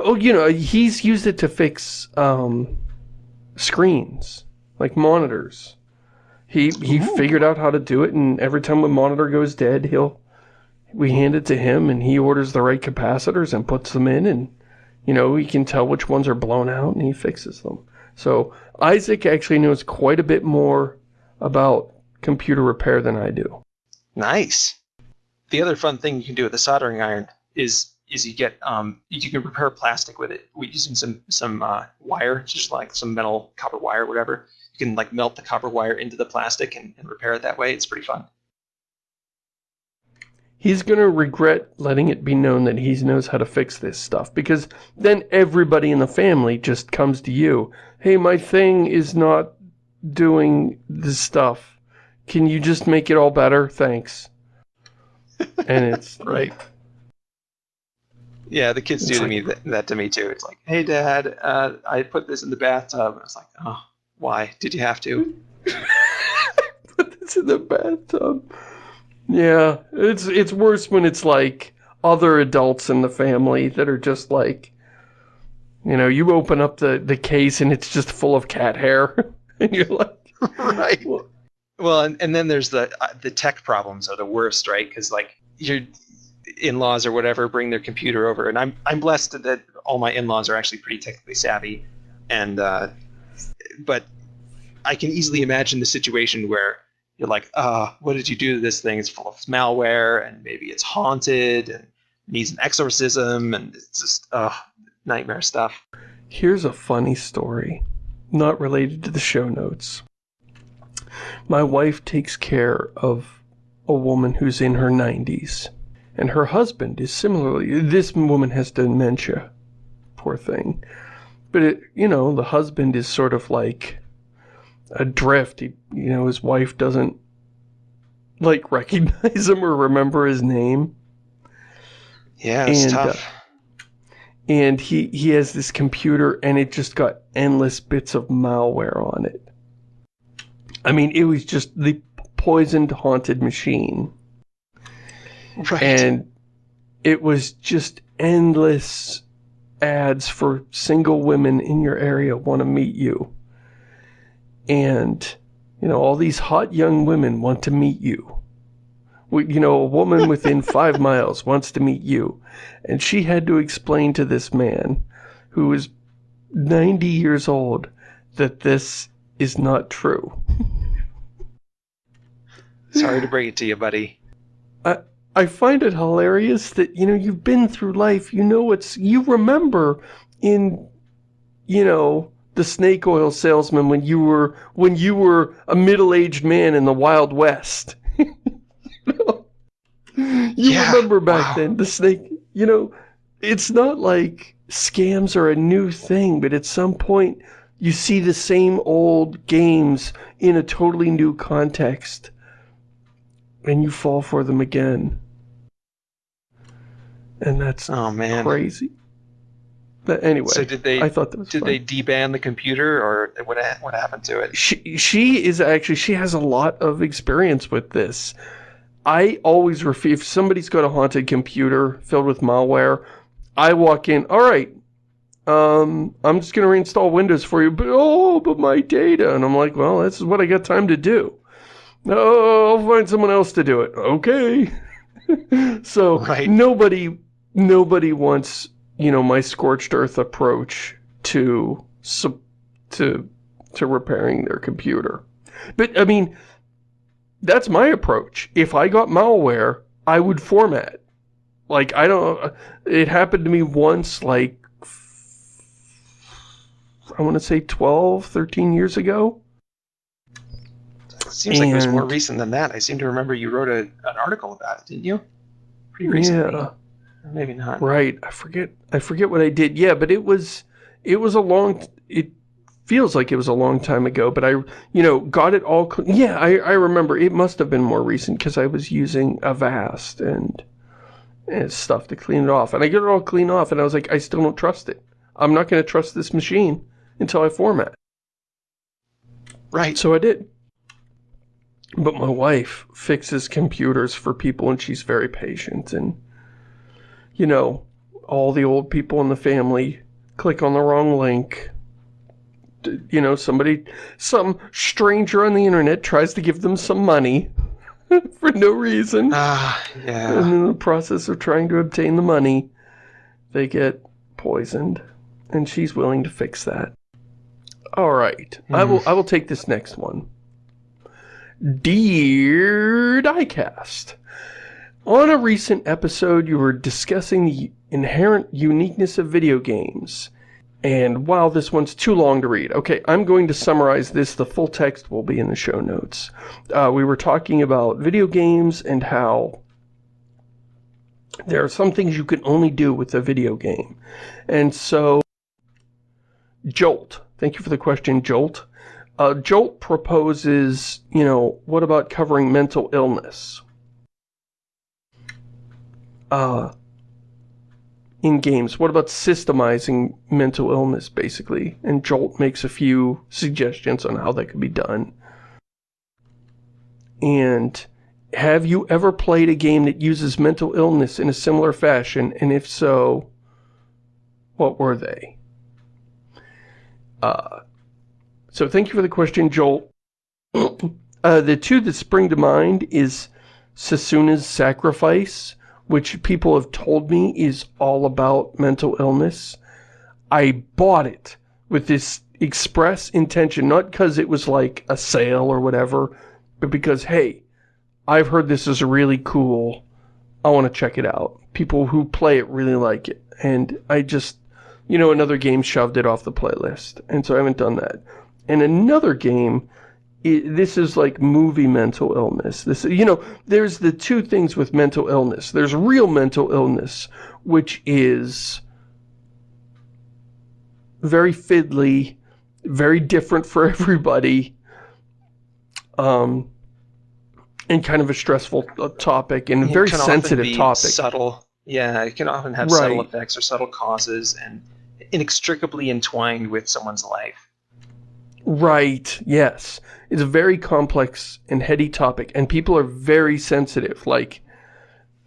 oh, you know, he's used it to fix um screens, like monitors. He he Ooh. figured out how to do it and every time a monitor goes dead, he'll we hand it to him and he orders the right capacitors and puts them in and you know he can tell which ones are blown out and he fixes them so isaac actually knows quite a bit more about computer repair than i do nice the other fun thing you can do with a soldering iron is is you get um, you can repair plastic with it We using some some uh, wire just like some metal copper wire whatever you can like melt the copper wire into the plastic and, and repair it that way it's pretty fun he's going to regret letting it be known that he knows how to fix this stuff because then everybody in the family just comes to you. Hey, my thing is not doing this stuff. Can you just make it all better? Thanks. And it's right. Yeah, the kids do to like- me that, that to me too. It's like, hey, Dad, uh, I put this in the bathtub. And I was like, oh, why? Did you have to? Put this in the bathtub. Yeah, it's it's worse when it's like other adults in the family that are just like, you know, you open up the, the case and it's just full of cat hair. and you're like, right. Well- Well, and, and then there's the uh, the tech problems are the worst, right? Because like your in-laws or whatever bring their computer over, and I'm I'm blessed that all my in-laws are actually pretty technically savvy, and uh, but I can easily imagine the situation where you're like, uh, what did you do to this thing? It's full of malware, and maybe it's haunted and needs an exorcism, and it's just uh, nightmare stuff. Here's a funny story, not related to the show notes. My wife takes care of a woman who's in her 90s, and her husband is similarly. This woman has dementia, poor thing. But it, you know, the husband is sort of like adrift. He, you know, his wife doesn't like recognize him or remember his name. Yeah, it's And, tough. Uh, and he he has this computer and it just got endless bits of malware on it. I mean, it was just the poisoned haunted machine right. and it was just endless ads for single women in your area want to meet you. And you know, all these hot young women want to meet you. We, you know, a woman within 5 miles wants to meet you. And she had to explain to this man who is 90 years old that this is not true. Sorry to bring it to you, buddy. I find it hilarious that, you know, you've been through life, you know what's, you remember in, you know, the snake oil salesman when you were, when you were a middle-aged man in the Wild West. you Yeah, remember back wow. then, the snake, you know, it's not like scams are a new thing, but at some point you see the same old games in a totally new context and you fall for them again. And that's Oh man. crazy. But anyway, So did they I thought that was did fun. they deban the computer or what what happened to it? She she is actually she has a lot of experience with this. I always refuse if somebody's got a haunted computer filled with malware. I walk in. All right, um, I'm just gonna reinstall Windows for you. But oh, but my data, and I'm like, well, this is what I got time to do. Oh, I'll find someone else to do it. Okay. so Right. nobody nobody wants you know my scorched earth approach to to to repairing their computer. But I mean, that's my approach. If I got malware, I would format. Like I don't. Uh, it happened to me once, like I want to say 12, 13 years ago. Seems like it was more recent than that. I seem to remember you wrote a, an article about it, didn't you? Pretty recently. Yeah. Maybe not. Right. I forget. I forget what I did. Yeah, but it was. It was a long. It feels like it was a long time ago. But I, you know, got it all. Yeah, I I remember. It must have been more recent because I was using Avast and and stuff to clean it off. And I get it all cleaned off, and I was like, I still don't trust it. I'm not going to trust this machine until I format. Right. So I did. But my wife fixes computers for people and she's very patient and you know, all the old people in the family click on the wrong link. You know, somebody some stranger on the internet tries to give them some money for no reason. Ah, And yeah. in the process of trying to obtain the money, they get poisoned. And she's willing to fix that. Alright. I will I will take this next one. Dear Diecast. On a recent episode, you were discussing the inherent uniqueness of video games. And wow, this one's too long to read. Okay, I'm going to summarize this. The full text will be in the show notes. Uh, we were talking about video games and how there are some things you can only do with a video game. And so, Jolt, thank you for the question, Jolt. Uh, Jolt proposes, you know, what about covering mental illness? Uh, in games? What about systemizing mental illness, basically? And Jolt makes a few suggestions on how that could be done. And have you ever played a game that uses mental illness in a similar fashion? And if so, what were they? Uh, so thank you for the question, Joel. uh, the two that spring to mind is Senua's Sacrifice, which people have told me is all about mental illness. I bought it with this express intention, not because it was like a sale or whatever, but because, hey, I've heard this is really cool. I want to check it out. People who play it really like it. And I just, you know, another game shoved it off the playlist. And so I haven't done that. And another game, it, this is like movie mental illness. This, you know, there's the two things with mental illness. There's real mental illness, which is very fiddly, very different for everybody. Um, and kind of a stressful uh, topic and a very sensitive topic. Subtle, yeah, it can often have right. subtle effects or subtle causes and inextricably entwined with someone's life. Right, yes. It's a very complex and heady topic, and people are very sensitive. Like,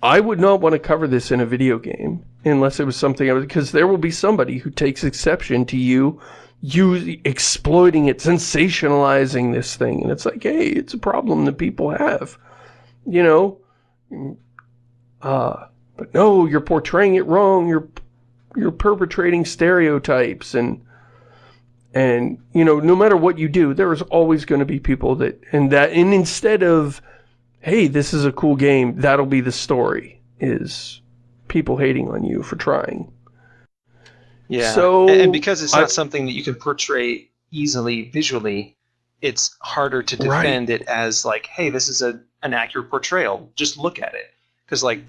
I would not want to cover this in a video game unless it was something I was, because there will be somebody who takes exception to you you exploiting it, sensationalizing this thing. And it's like, hey, it's a problem that people have, you know? Uh, but no, you're portraying it wrong. You're, you're perpetrating stereotypes and, and, you know, no matter what you do, there is always going to be people that, and that, and instead of, hey, this is a cool game, that'll be the story, is people hating on you for trying. Yeah. So and because it's not I, something that you can portray easily visually, it's harder to defend right. it as like, hey, this is a an accurate portrayal. Just look at it. Because like,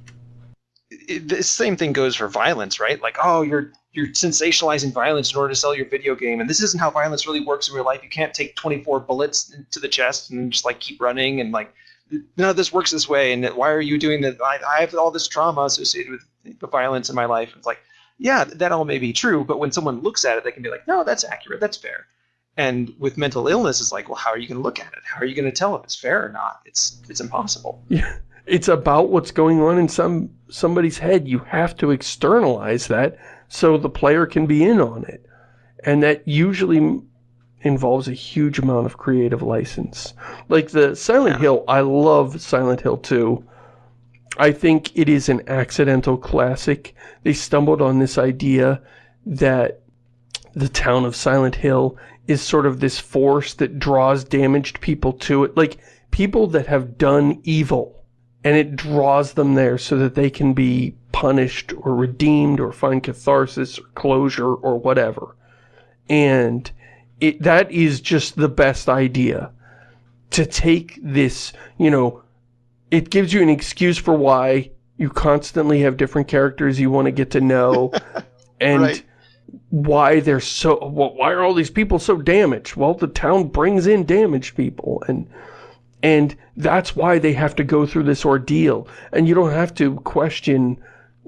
it, the same thing goes for violence, right? Like, oh, you're you're sensationalizing violence in order to sell your video game, and this isn't how violence really works in real life. You can't take 24 bullets to the chest and just like keep running and like of this works this way. And why are you doing that? I, I have all this trauma associated with the violence in my life. It's like yeah, that all may be true, but when someone looks at it, they can be like, no, that's accurate, that's fair. And with mental illness, it's like, well, how are you going to look at it? How are you going to tell if it's fair or not? It's it's impossible. Yeah, it's about what's going on in some somebody's head. You have to externalize that so the player can be in on it, and that usually involves a huge amount of creative license. Like the Silent yeah. Hill, I love Silent Hill 2 I think it is an accidental classic. They stumbled on this idea that the town of Silent Hill is sort of this force that draws damaged people to it. Like, people that have done evil. And it draws them there so that they can be punished or redeemed or find catharsis or closure or whatever. And it, that is just the best idea. To take this, you know, it gives you an excuse for why you constantly have different characters you want to get to know and right. why they're so well, why are all these people so damaged well the town brings in damaged people and and that's why they have to go through this ordeal and you don't have to question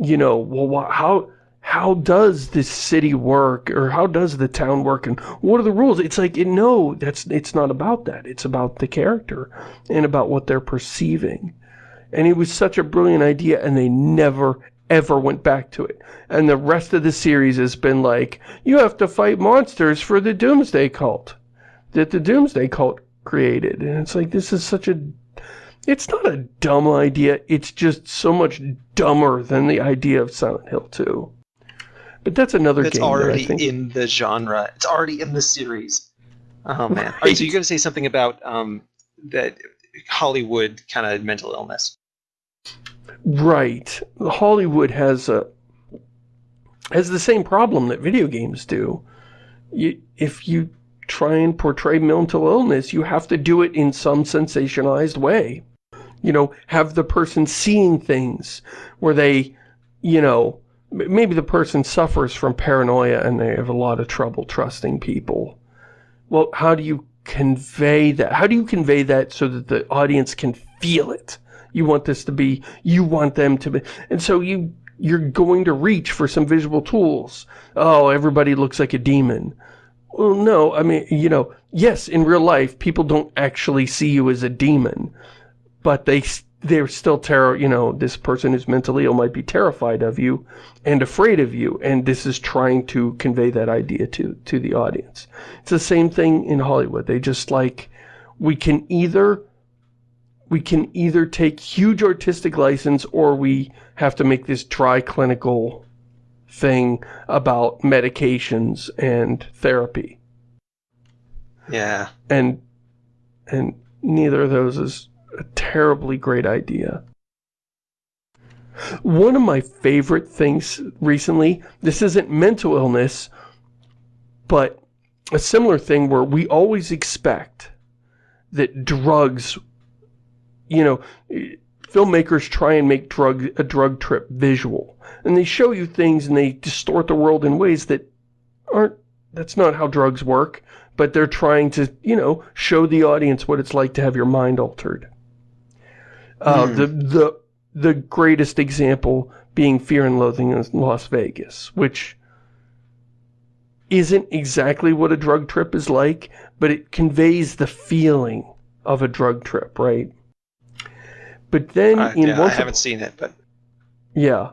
you know well how how does this city work or how does the town work and what are the rules? It's like no that's it's not about that. It's about the character and about what they're perceiving. And it was such a brilliant idea and they never ever went back to it. And the rest of the series has been like you have to fight monsters for the doomsday cult that the doomsday cult created. And it's like this is such a it's not a dumb idea it's just so much dumber than the idea of Silent Hill 2 but that's another game. It's already in the genre. It's already in the series. Oh man! Right. All right, so you're going to say something about um, that Hollywood kind of mental illness. Right. Hollywood has a has the same problem that video games do. You, if you try and portray mental illness, you have to do it in some sensationalized way. You know, have the person seeing things where they, you know, maybe the person suffers from paranoia and they have a lot of trouble trusting people. Well, how do you convey that? How do you convey that so that the audience can feel it? You want this to be, you want them to be, and so you you're going to reach for some visual tools. Oh, everybody looks like a demon. Well, no, I mean, you know, yes, in real life, people don't actually see you as a demon, but they, they're still terror, you know, this person who's mentally ill might be terrified of you and afraid of you, and this is trying to convey that idea to, to the audience. It's the same thing in Hollywood. They just like, we can either we can either take huge artistic license or we have to make this dry clinical thing about medications and therapy. Yeah. And and neither of those is a terribly great idea. One of my favorite things recently, this isn't mental illness, but a similar thing where we always expect that drugs you know, filmmakers try and make drug a drug trip visual. And they show you things and they distort the world in ways that aren't, that's not how drugs work. But they're trying to, you know, show the audience what it's like to have your mind altered. Uh, mm. The, the, the greatest example being Fear and Loathing in Las Vegas, which isn't exactly what a drug trip is like, but it conveys the feeling of a drug trip, right? But then uh, in yeah, Once I haven't seen it, but yeah.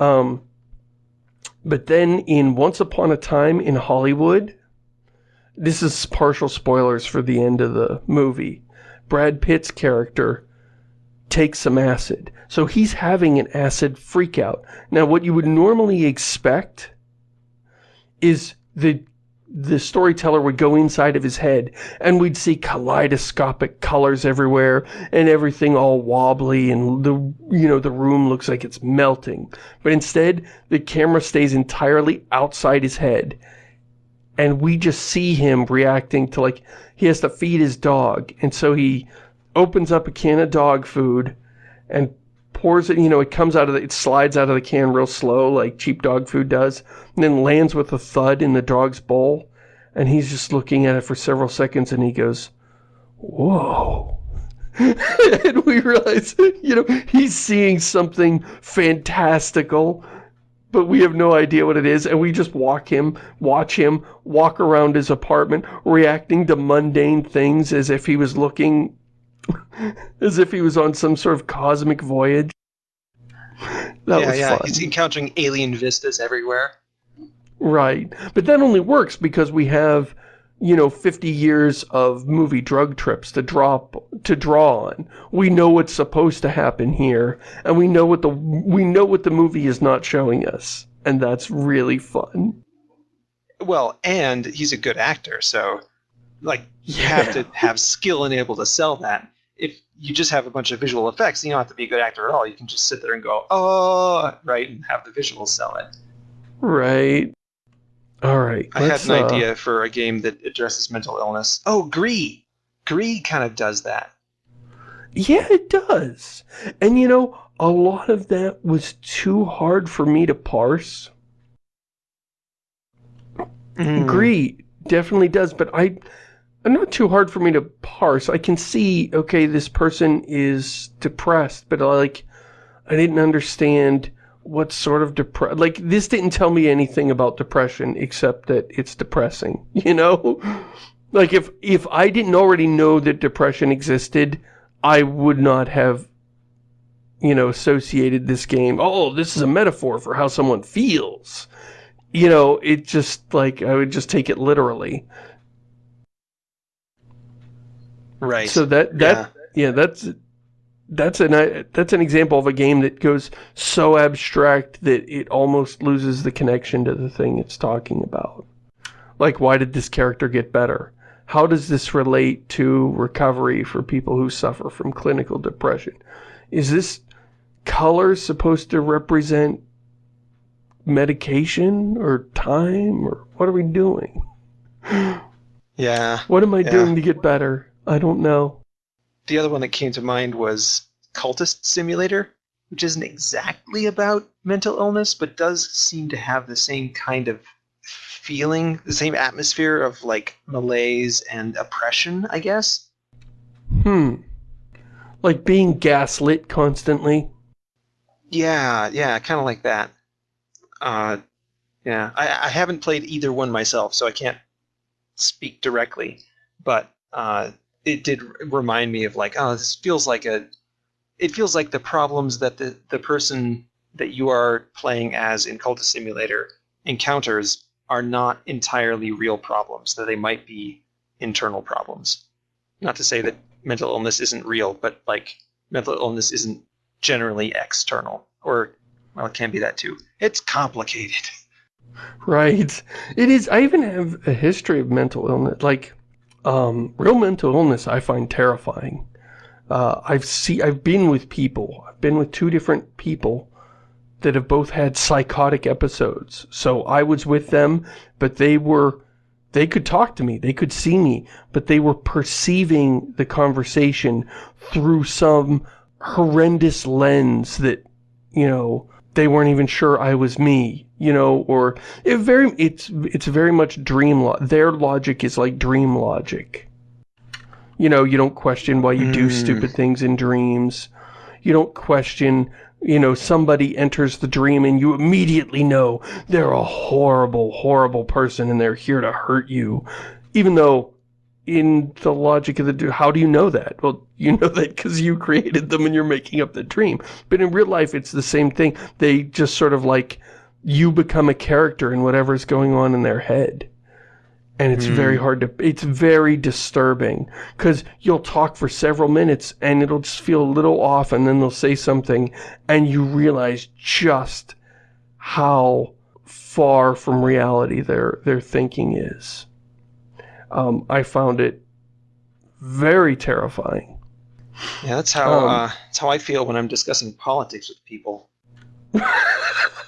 Um, but then in Once Upon a Time in Hollywood, this is partial spoilers for the end of the movie. Brad Pitt's character takes some acid. So he's having an acid freakout. Now what you would normally expect is the the storyteller would go inside of his head and we'd see kaleidoscopic colors everywhere and everything all wobbly and the you know the room looks like it's melting but instead the camera stays entirely outside his head and we just see him reacting to like he has to feed his dog and so he opens up a can of dog food and pours it, you know, it comes out of the, it slides out of the can real slow, like cheap dog food does, and then lands with a thud in the dog's bowl. And he's just looking at it for several seconds and he goes, whoa. and we realize, you know, he's seeing something fantastical, but we have no idea what it is. And we just walk him, watch him walk around his apartment, reacting to mundane things as if he was looking As if he was on some sort of cosmic voyage. That yeah, yeah. Fun. He's encountering alien vistas everywhere. Right. But that only works because we have, you know, 50 years of movie drug trips to drop to draw on. We know what's supposed to happen here, and we know what the we know what the movie is not showing us, and that's really fun. Well, and he's a good actor, so like you yeah. have to have skill and able to sell that if you just have a bunch of visual effects, you don't have to be a good actor at all. You can just sit there and go, oh, right, and have the visuals sell it. Right. All right. I had an uh... idea for a game that addresses mental illness. Oh, Gris. Gris kind of does that. Yeah, it does. And you know, a lot of that was too hard for me to parse. Mm. Gris definitely does, but I not too hard for me to parse. I can see, okay, this person is depressed, but uh, like, I didn't understand what sort of depression. Like, this didn't tell me anything about depression except that it's depressing, you know? Like, if, if I didn't already know that depression existed, I would not have, you know, associated this game. Oh, this is a metaphor for how someone feels. You know, it just, like, I would just take it literally. Right. So that that yeah, yeah that's that's an uh, that's an example of a game that goes so abstract that it almost loses the connection to the thing it's talking about. Like, why did this character get better? How does this relate to recovery for people who suffer from clinical depression? Is this color supposed to represent medication or time or what are we doing? Yeah. What am I yeah. doing to get better? I don't know. The other one that came to mind was Cultist Simulator, which isn't exactly about mental illness, but does seem to have the same kind of feeling, the same atmosphere of like malaise and oppression, I guess. Hmm. Like being gaslit constantly? Yeah, yeah, kind of like that. Uh, yeah, I, I haven't played either one myself, so I can't speak directly. But uh, it did remind me of like, oh, this feels like a. It feels like the problems that the the person that you are playing as in Cultist Simulator encounters are not entirely real problems. That they might be internal problems. Not to say that mental illness isn't real, but like mental illness isn't generally external, or well, it can be that too. It's complicated. Right. It is. I even have a history of mental illness. Like, um, real mental illness I find terrifying. Uh, I've see, I've been with people. I've been with two different people that have both had psychotic episodes. So I was with them, but they were, they could talk to me. They could see me, but they were perceiving the conversation through some horrendous lens that, you know, they weren't even sure I was me, you know, or it very it's it's very much dream lo their logic is like dream logic. You know, you don't question why you do Mm. stupid things in dreams. You don't question, you know, somebody enters the dream and you immediately know they're a horrible, horrible person and they're here to hurt you. Even though in the logic of the how do you know that? Well, you know that because you created them and you're making up the dream. But in real life, it's the same thing. They just sort of like, you become a character in whatever's going on in their head. And it's Hmm. very hard to, it's very disturbing because you'll talk for several minutes and it'll just feel a little off and then they'll say something and you realize just how far from reality their, their thinking is. Um, I found it very terrifying. Yeah, that's how Um, uh, that's how I feel when I'm discussing politics with people.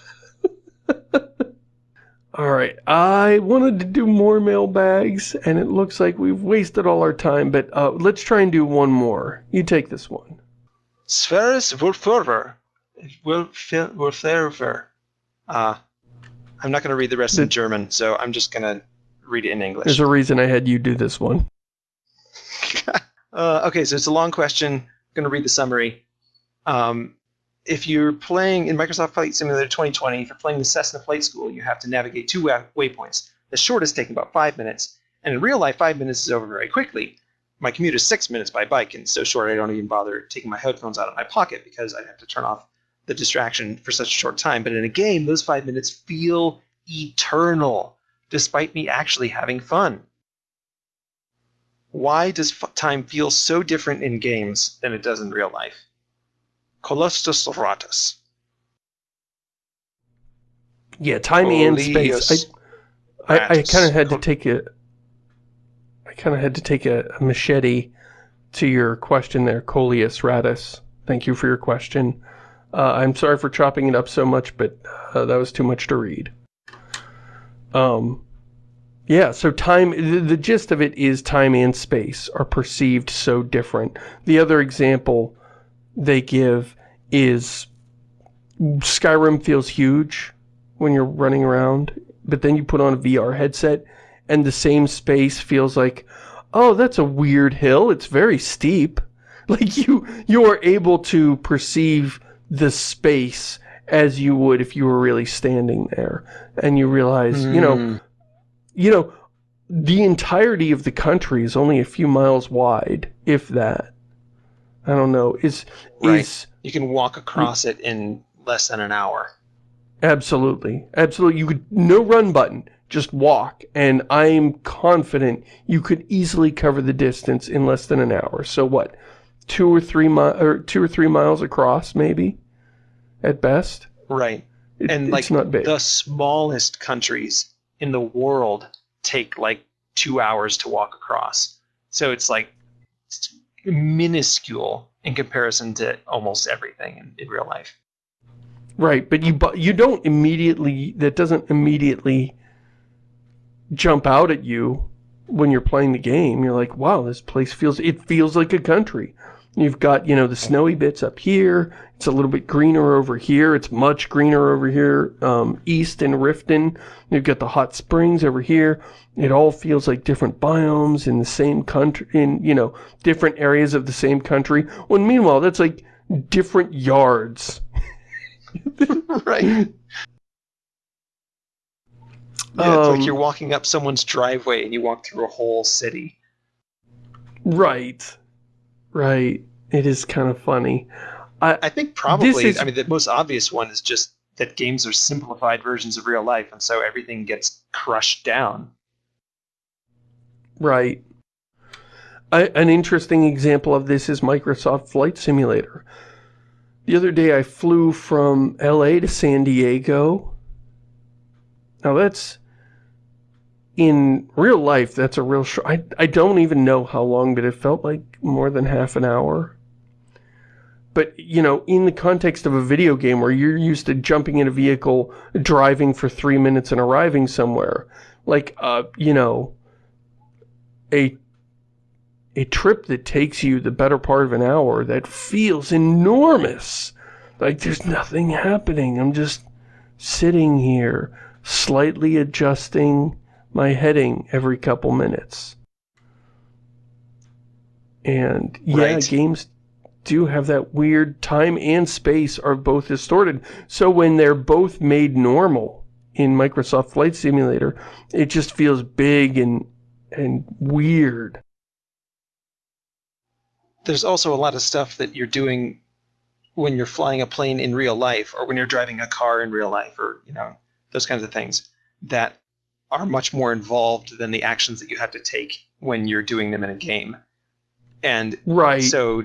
All right, I wanted to do more mailbags, and it looks like we've wasted all our time, but uh, let's try and do one more. You take this one. Sferis Wurferver. Wurferver. Uh, I'm not going to read the rest in German, so I'm just going to read it in English. There's a reason I had you do this one. Uh, okay, so it's a long question. I'm going to read the summary. Um, if you're playing in Microsoft Flight Simulator 2020, if you're playing the Cessna Flight School, you have to navigate two waypoints. The shortest taking about five minutes, and in real life, five minutes is over very quickly. My commute is six minutes by bike, and so short I don't even bother taking my headphones out of my pocket because I'd have to turn off the distraction for such a short time. But in a game, those five minutes feel eternal, despite me actually having fun. Why does time feel so different in games than it does in real life? Colossus Ratus. Yeah, time and space. I, I, I kind of had to take a, I kind of had to take a, a machete to your question there, Coleus Radis. Thank you for your question. Uh, I'm sorry for chopping it up so much, but uh, that was too much to read. Um, yeah, so time, the, the gist of it is time and space are perceived so different. The other example they give is Skyrim feels huge when you're running around, but then you put on a VR headset and the same space feels like, oh, that's a weird hill. It's very steep. Like you, you are able to perceive the space as you would if you were really standing there, and you realize, you know, Hmm. you know, the entirety of the country is only a few miles wide, if that. I don't know. Is Right. is you can walk across it in less than an hour. Absolutely. Absolutely. You could, no run button, just walk. And I'm confident you could easily cover the distance in less than an hour. So what? Two or three mi- or two or three miles across, maybe? At best? Right. It- And it's like not big. the smallest countries in the world take like two hours to walk across. So it's like minuscule in comparison to almost everything in, in real life. Right, but you bu- you don't immediately that doesn't immediately jump out at you when you're playing the game. You're like, "Wow, this place feels it feels like a country." You've got, you know, the snowy bits up here. It's a little bit greener over here. It's much greener over here um, east in Riften. You've got the hot springs over here. It all feels like different biomes in the same country, in, you know, different areas of the same country. When meanwhile, that's like different yards right. Yeah, it's Um, like you're walking up someone's driveway and you walk through a whole city. Right. Right. It is kind of funny. I, I think probably, is- I mean, the most obvious one is just that games are simplified versions of real life, and so everything gets crushed down. Right. I, an interesting example of this is Microsoft Flight Simulator. The other day I flew from LA to San Diego. Now that's in real life that's a real short I, I don't even know how long but it felt like more than half an hour. But you know, in the context of a video game where you're used to jumping in a vehicle, driving for three minutes and arriving somewhere, like uh, you know, a a trip that takes you the better part of an hour that feels enormous. Like there's nothing happening. I'm just sitting here, slightly adjusting my heading every couple minutes. And yeah, Right. games do have that weird time and space are both distorted. So when they're both made normal in Microsoft Flight Simulator, it just feels big and and weird. There's also a lot of stuff that you're doing when you're flying a plane in real life, or when you're driving a car in real life, or you know those kinds of things that are much more involved than the actions that you have to take when you're doing them in a game. And Right. So,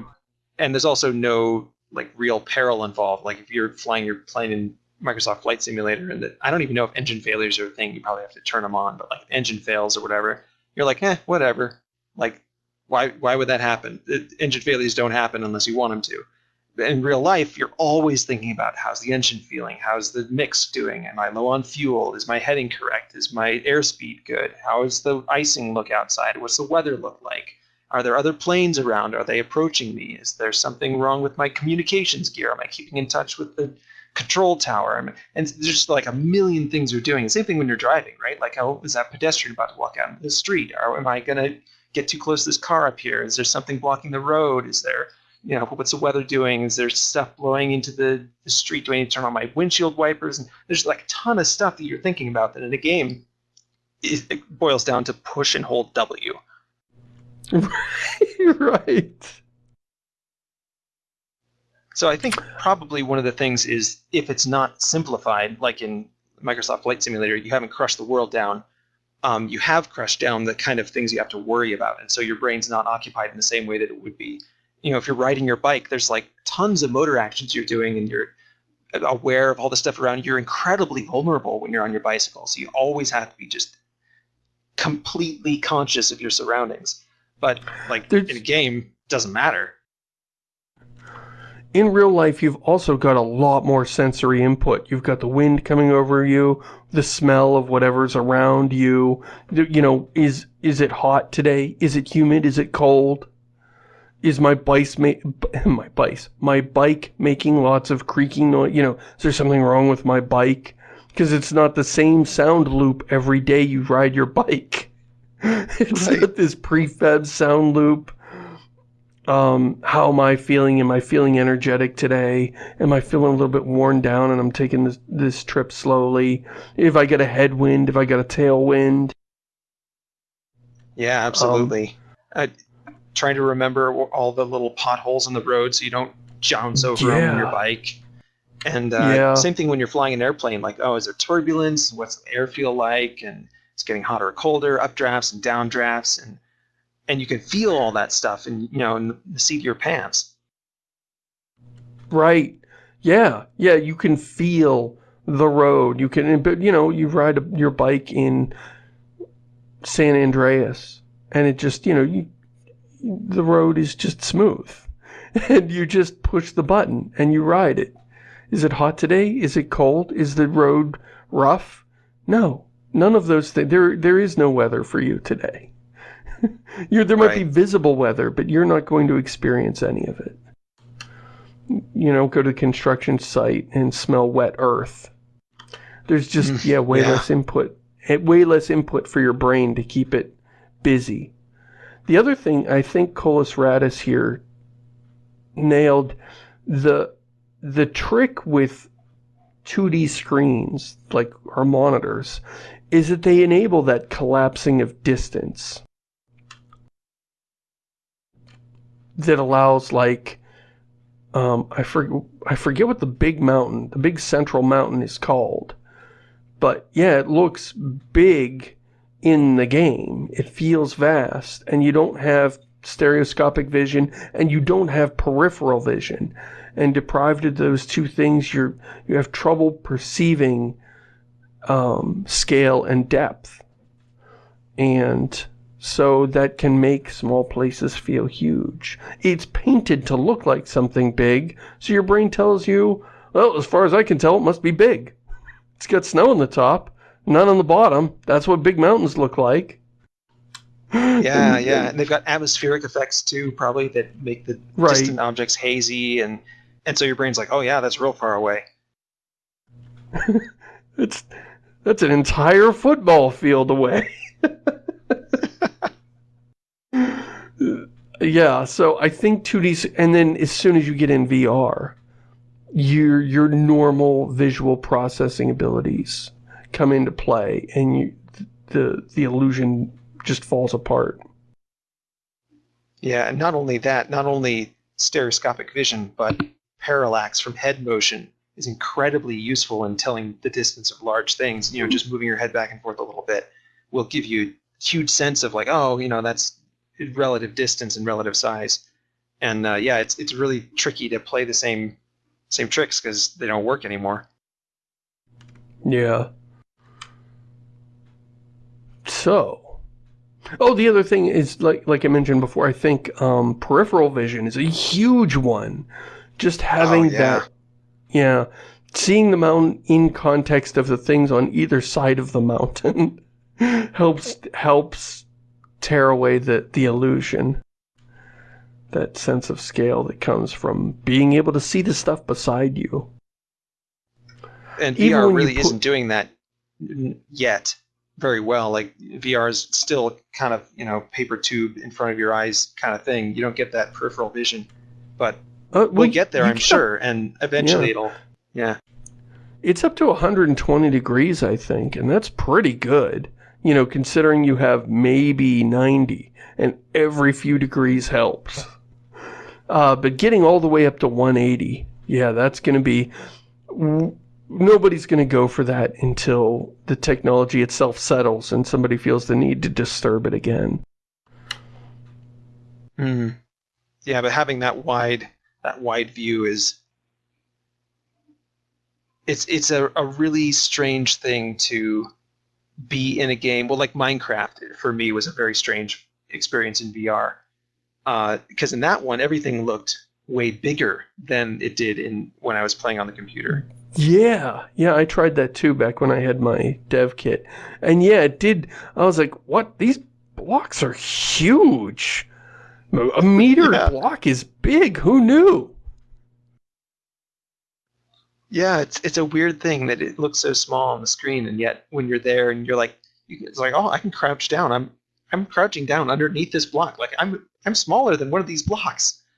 and there's also no like real peril involved. Like if you're flying your plane in Microsoft Flight Simulator, and that I don't even know if engine failures are a thing. You probably have to turn them on, but like engine fails or whatever, you're like, eh, whatever. Like, why why would that happen? It, engine failures don't happen unless you want them to. In real life, you're always thinking about how's the engine feeling, how's the mix doing, am I low on fuel, is my heading correct, is my airspeed good, how is the icing look outside, what's the weather look like, are there other planes around? Are they approaching me? Is there something wrong with my communications gear? Am I keeping in touch with the control tower? And there's just like a million things you're doing. Same thing when you're driving, right? Like, how is that pedestrian about to walk out into the street? Or am I going to get too close to this car up here? Is there something blocking the road? Is there, you know, what's the weather doing? Is there stuff blowing into the, the street? Do I need to turn on my windshield wipers? And there's like a ton of stuff that you're thinking about that in a game it it boils down to push and hold W. right. So I think probably one of the things is if it's not simplified, like in Microsoft Flight Simulator, you haven't crushed the world down. Um, you have crushed down the kind of things you have to worry about, and so your brain's not occupied in the same way that it would be. You know, if you're riding your bike, there's like tons of motor actions you're doing, and you're aware of all the stuff around you. You're incredibly vulnerable when you're on your bicycle, so you always have to be just completely conscious of your surroundings. But like There's- in a game, doesn't matter. In real life, you've also got a lot more sensory input. You've got the wind coming over you, the smell of whatever's around you. You know, is is it hot today? Is it humid? Is it cold? Is my bike my bike my bike making lots of creaking noise? You know, is there something wrong with my bike? Because it's not the same sound loop every day you ride your bike. It's Right. not this prefab sound loop. Um, how am I feeling? Am I feeling energetic today? Am I feeling a little bit worn down and I'm taking this, this trip slowly? If I get a headwind, if I get a tailwind. Yeah, absolutely. uh, trying to remember all the little potholes on the road so you don't jounce over them on your bike. And uh, Yeah. same thing when you're flying an airplane. Like, oh, is there turbulence? What's the air feel like? And it's getting hotter or colder, updrafts and downdrafts, and and you can feel all that stuff, and you know, in the seat of your pants. Right. Yeah. Yeah. You can feel the road. You can, but you know, you ride a, your bike in San Andreas and it just, you know, you, the road is just smooth and you just push the button and you ride it. Is it hot today? Is it cold? Is the road rough? No, none of those things. There, there is no weather for you today. you're, there might be visible weather, but you're not going to experience any of it you know, go to the construction site and smell wet earth. There's just, Mm, yeah, way yeah. less input. eh, Way less input for your brain to keep it busy. The other thing, I think Colas Radis here nailed the the trick with 2D screens, like our monitors, is that they enable that collapsing of distance. That allows, like, um, I, for, I forget what the big mountain, the big central mountain is called. But, yeah, it looks big in the game. It feels vast, and you don't have stereoscopic vision, and you don't have peripheral vision. And deprived of those two things, you're you have trouble perceiving um, scale and depth. And so that can make small places feel huge. It's painted to look like something big, so your brain tells you, well, as far as I can tell, it must be big. It's got snow on the top, none on the bottom. That's what big mountains look like. Yeah, yeah, and they've got atmospheric effects too, probably that make the Right. distant objects hazy, and and so your brain's like, oh yeah, that's real far away. It's that's an entire football field away. yeah, so I think 2D, and then as soon as you get in VR, your your normal visual processing abilities come into play, and you, the the illusion just falls apart. Yeah, and not only that, not only stereoscopic vision, but parallax from head motion is incredibly useful in telling the distance of large things. You know, just moving your head back and forth a little bit will give you a huge sense of like, oh, you know, that's relative distance and relative size. And uh, yeah, it's it's really tricky to play the same same tricks because they don't work anymore. Yeah. So, oh, the other thing is like like I mentioned before. I think um, peripheral vision is a huge one. Just having yeah. that, yeah, seeing the mountain in context of the things on either side of the mountain helps helps tear away the the illusion. That sense of scale that comes from being able to see the stuff beside you. And VR really isn't doing that yet very well. Like VR is still kind of you know paper tube in front of your eyes kind of thing. You don't get that peripheral vision, but Uh, we'll well, get there, I'm sure, and eventually Yeah. it'll. Yeah, It's up to 120 degrees, I think, and that's pretty good. You know, considering you have maybe 90, and every few degrees helps. Uh, but getting all the way up to 180, yeah, that's going to be... Nobody's going to go for that until the technology itself settles and somebody feels the need to disturb it again. Hmm. yeah, but having that wide that wide view is it's it's a, a really strange thing to be in a game. Well, like Minecraft for me was a very strange experience in VR uh, because in that one everything looked way bigger than it did in when I was playing on the computer. Yeah, yeah, I tried that too back when I had my dev kit. And yeah, it did. I was like, what? These blocks are huge. A meter Yeah. block is big. Who knew? Yeah, it's it's a weird thing that it looks so small on the screen, and yet when you're there and you're like, it's like, oh, I can crouch down. I'm I'm crouching down underneath this block. Like I'm I'm smaller than one of these blocks.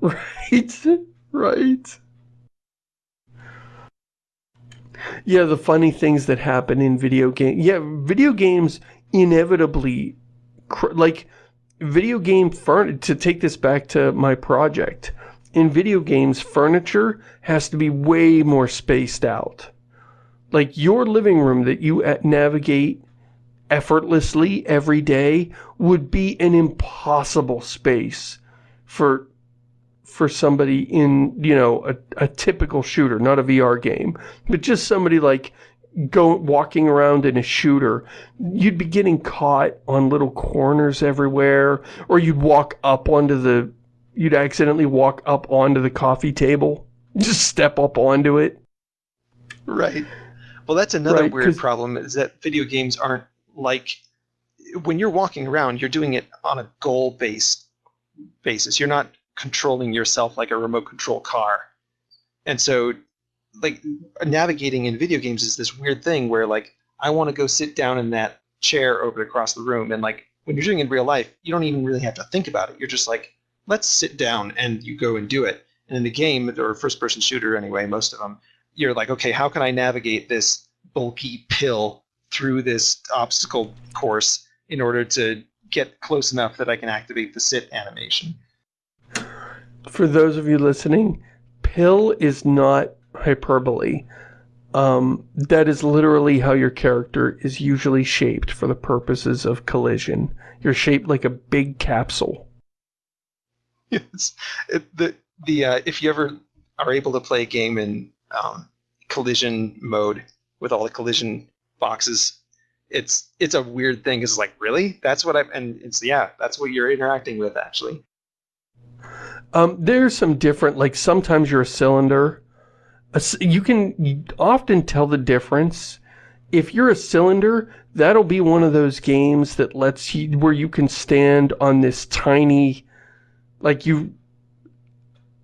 Right? Right. Yeah, the funny things that happen in video games. Yeah, video games inevitably, like, video game furniture, to take this back to my project, in video games, furniture has to be way more spaced out. Like, your living room that you uh, navigate effortlessly every day would be an impossible space for for somebody in, you know, a, a typical shooter, not a VR game, but just somebody like go walking around in a shooter, you'd be getting caught on little corners everywhere, or you'd walk up onto the, you'd accidentally walk up onto the coffee table, just step up onto it. Right. Well, that's another Right, weird problem is that video games aren't like when you're walking around, you're doing it on a goal based basis. You're not controlling yourself like a remote control car. And so like navigating in video games is this weird thing where like I want to go sit down in that chair over across the room and like when you're doing it in real life, you don't even really have to think about it. You're just like, let's sit down and you go and do it. And in the game or first person shooter anyway, most of them, you're like, okay, how can I navigate this bulky pill through this obstacle course in order to get close enough that I can activate the sit animation? For those of you listening, pill is not hyperbole. Um, that is literally how your character is usually shaped for the purposes of collision. You're shaped like a big capsule. Yes. It, the the uh, if you ever are able to play a game in um, collision mode with all the collision boxes, it's it's a weird thing. It's like really that's what I'm, and it's yeah that's what you're interacting with actually. Um, there's some different like sometimes you're a cylinder. You can often tell the difference. If you're a cylinder, that'll be one of those games that lets you where you can stand on this tiny like you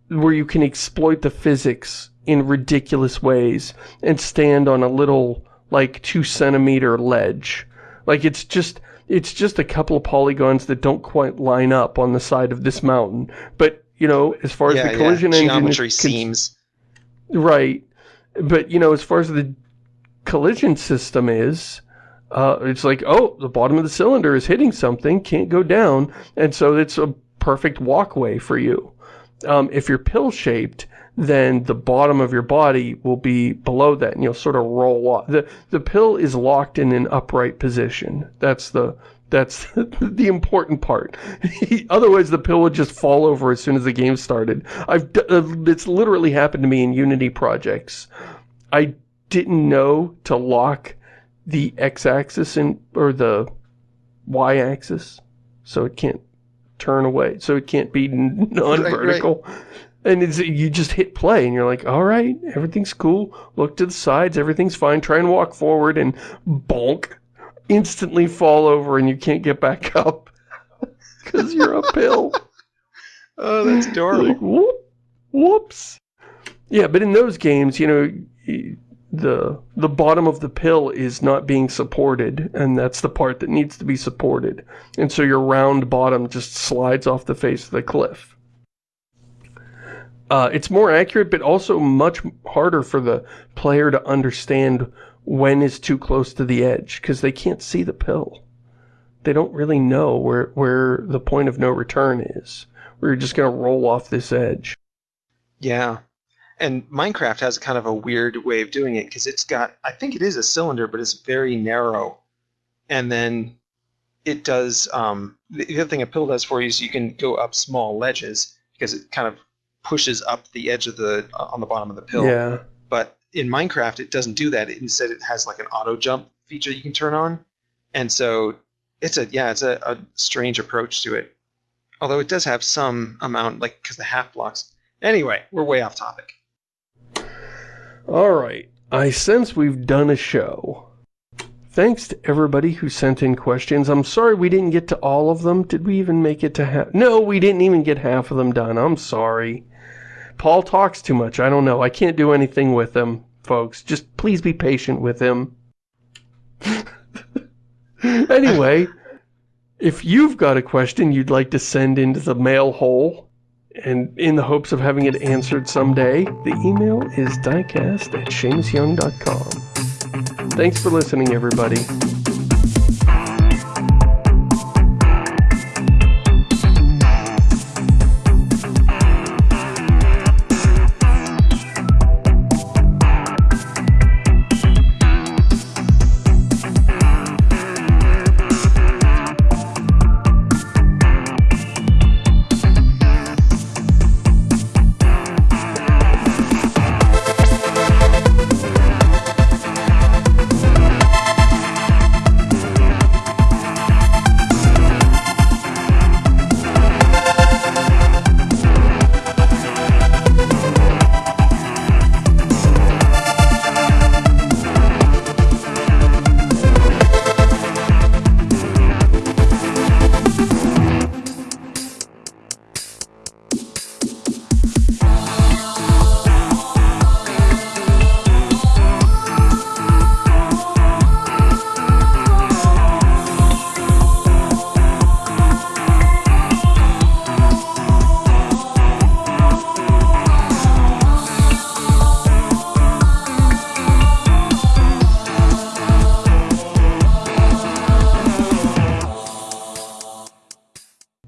where you can exploit the physics in ridiculous ways and stand on a little like two centimeter ledge like it's just it's just a couple of polygons that don't quite line up on the side of this mountain but you know as far as yeah, the collision yeah. engine geometry seems right. But you know as far as the collision system is uh, it's like oh the bottom of the cylinder is hitting something can't go down and so it's a perfect walkway for you. Um, if you're pill shaped then the bottom of your body will be below that and you'll sort of roll off. The the pill is locked in an upright position. That's the that's the important part. Otherwise, the pill would just fall over as soon as the game started. I've d- uh, it's literally happened to me in Unity projects. I didn't know to lock the x-axis in or the y-axis, so it can't turn away, so it can't be non-vertical. And it's, you just hit play, and you're like, all right, everything's cool. Look to the sides, everything's fine. Try and walk forward, and bonk, instantly fall over, and you can't get back up because you're a pill. oh that's adorable Like, whoop, whoops. Yeah, but in those games, you know, the the bottom of the pill is not being supported, and that's the part that needs to be supported. And so your round bottom just slides off the face of the cliff. Uh, it's more accurate, but also much harder for the player to understand when is too close to the edge, because they can't see the pill. They don't really know where, where the point of no return is. We're just going to roll off this edge. Yeah. And Minecraft has kind of a weird way of doing it because it's got, I think it is a cylinder, but it's very narrow. And then it does, um, the other thing a pill does for you is you can go up small ledges because it kind of pushes up the edge of the, uh, on the bottom of the pill. Yeah. But in Minecraft, it doesn't do that. It, instead, it has like an auto jump feature you can turn on. And so it's a, yeah, it's a, a strange approach to it. Although it does have some amount, like, because the half blocks. Anyway, we're way off topic. All right. I sense we've done a show. Thanks to everybody who sent in questions. I'm sorry we didn't get to all of them. Did we even make it to half? No, we didn't even get half of them done. I'm sorry. Paul talks too much. I don't know. I can't do anything with him, folks. Just please be patient with him. anyway, if you've got a question you'd like to send into the mail hole, and in the hopes of having it answered someday, the email is diecast at shamusyoung.com. Thanks for listening, everybody.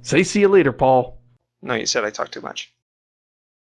Say see you later, Paul. No, you said I talk too much.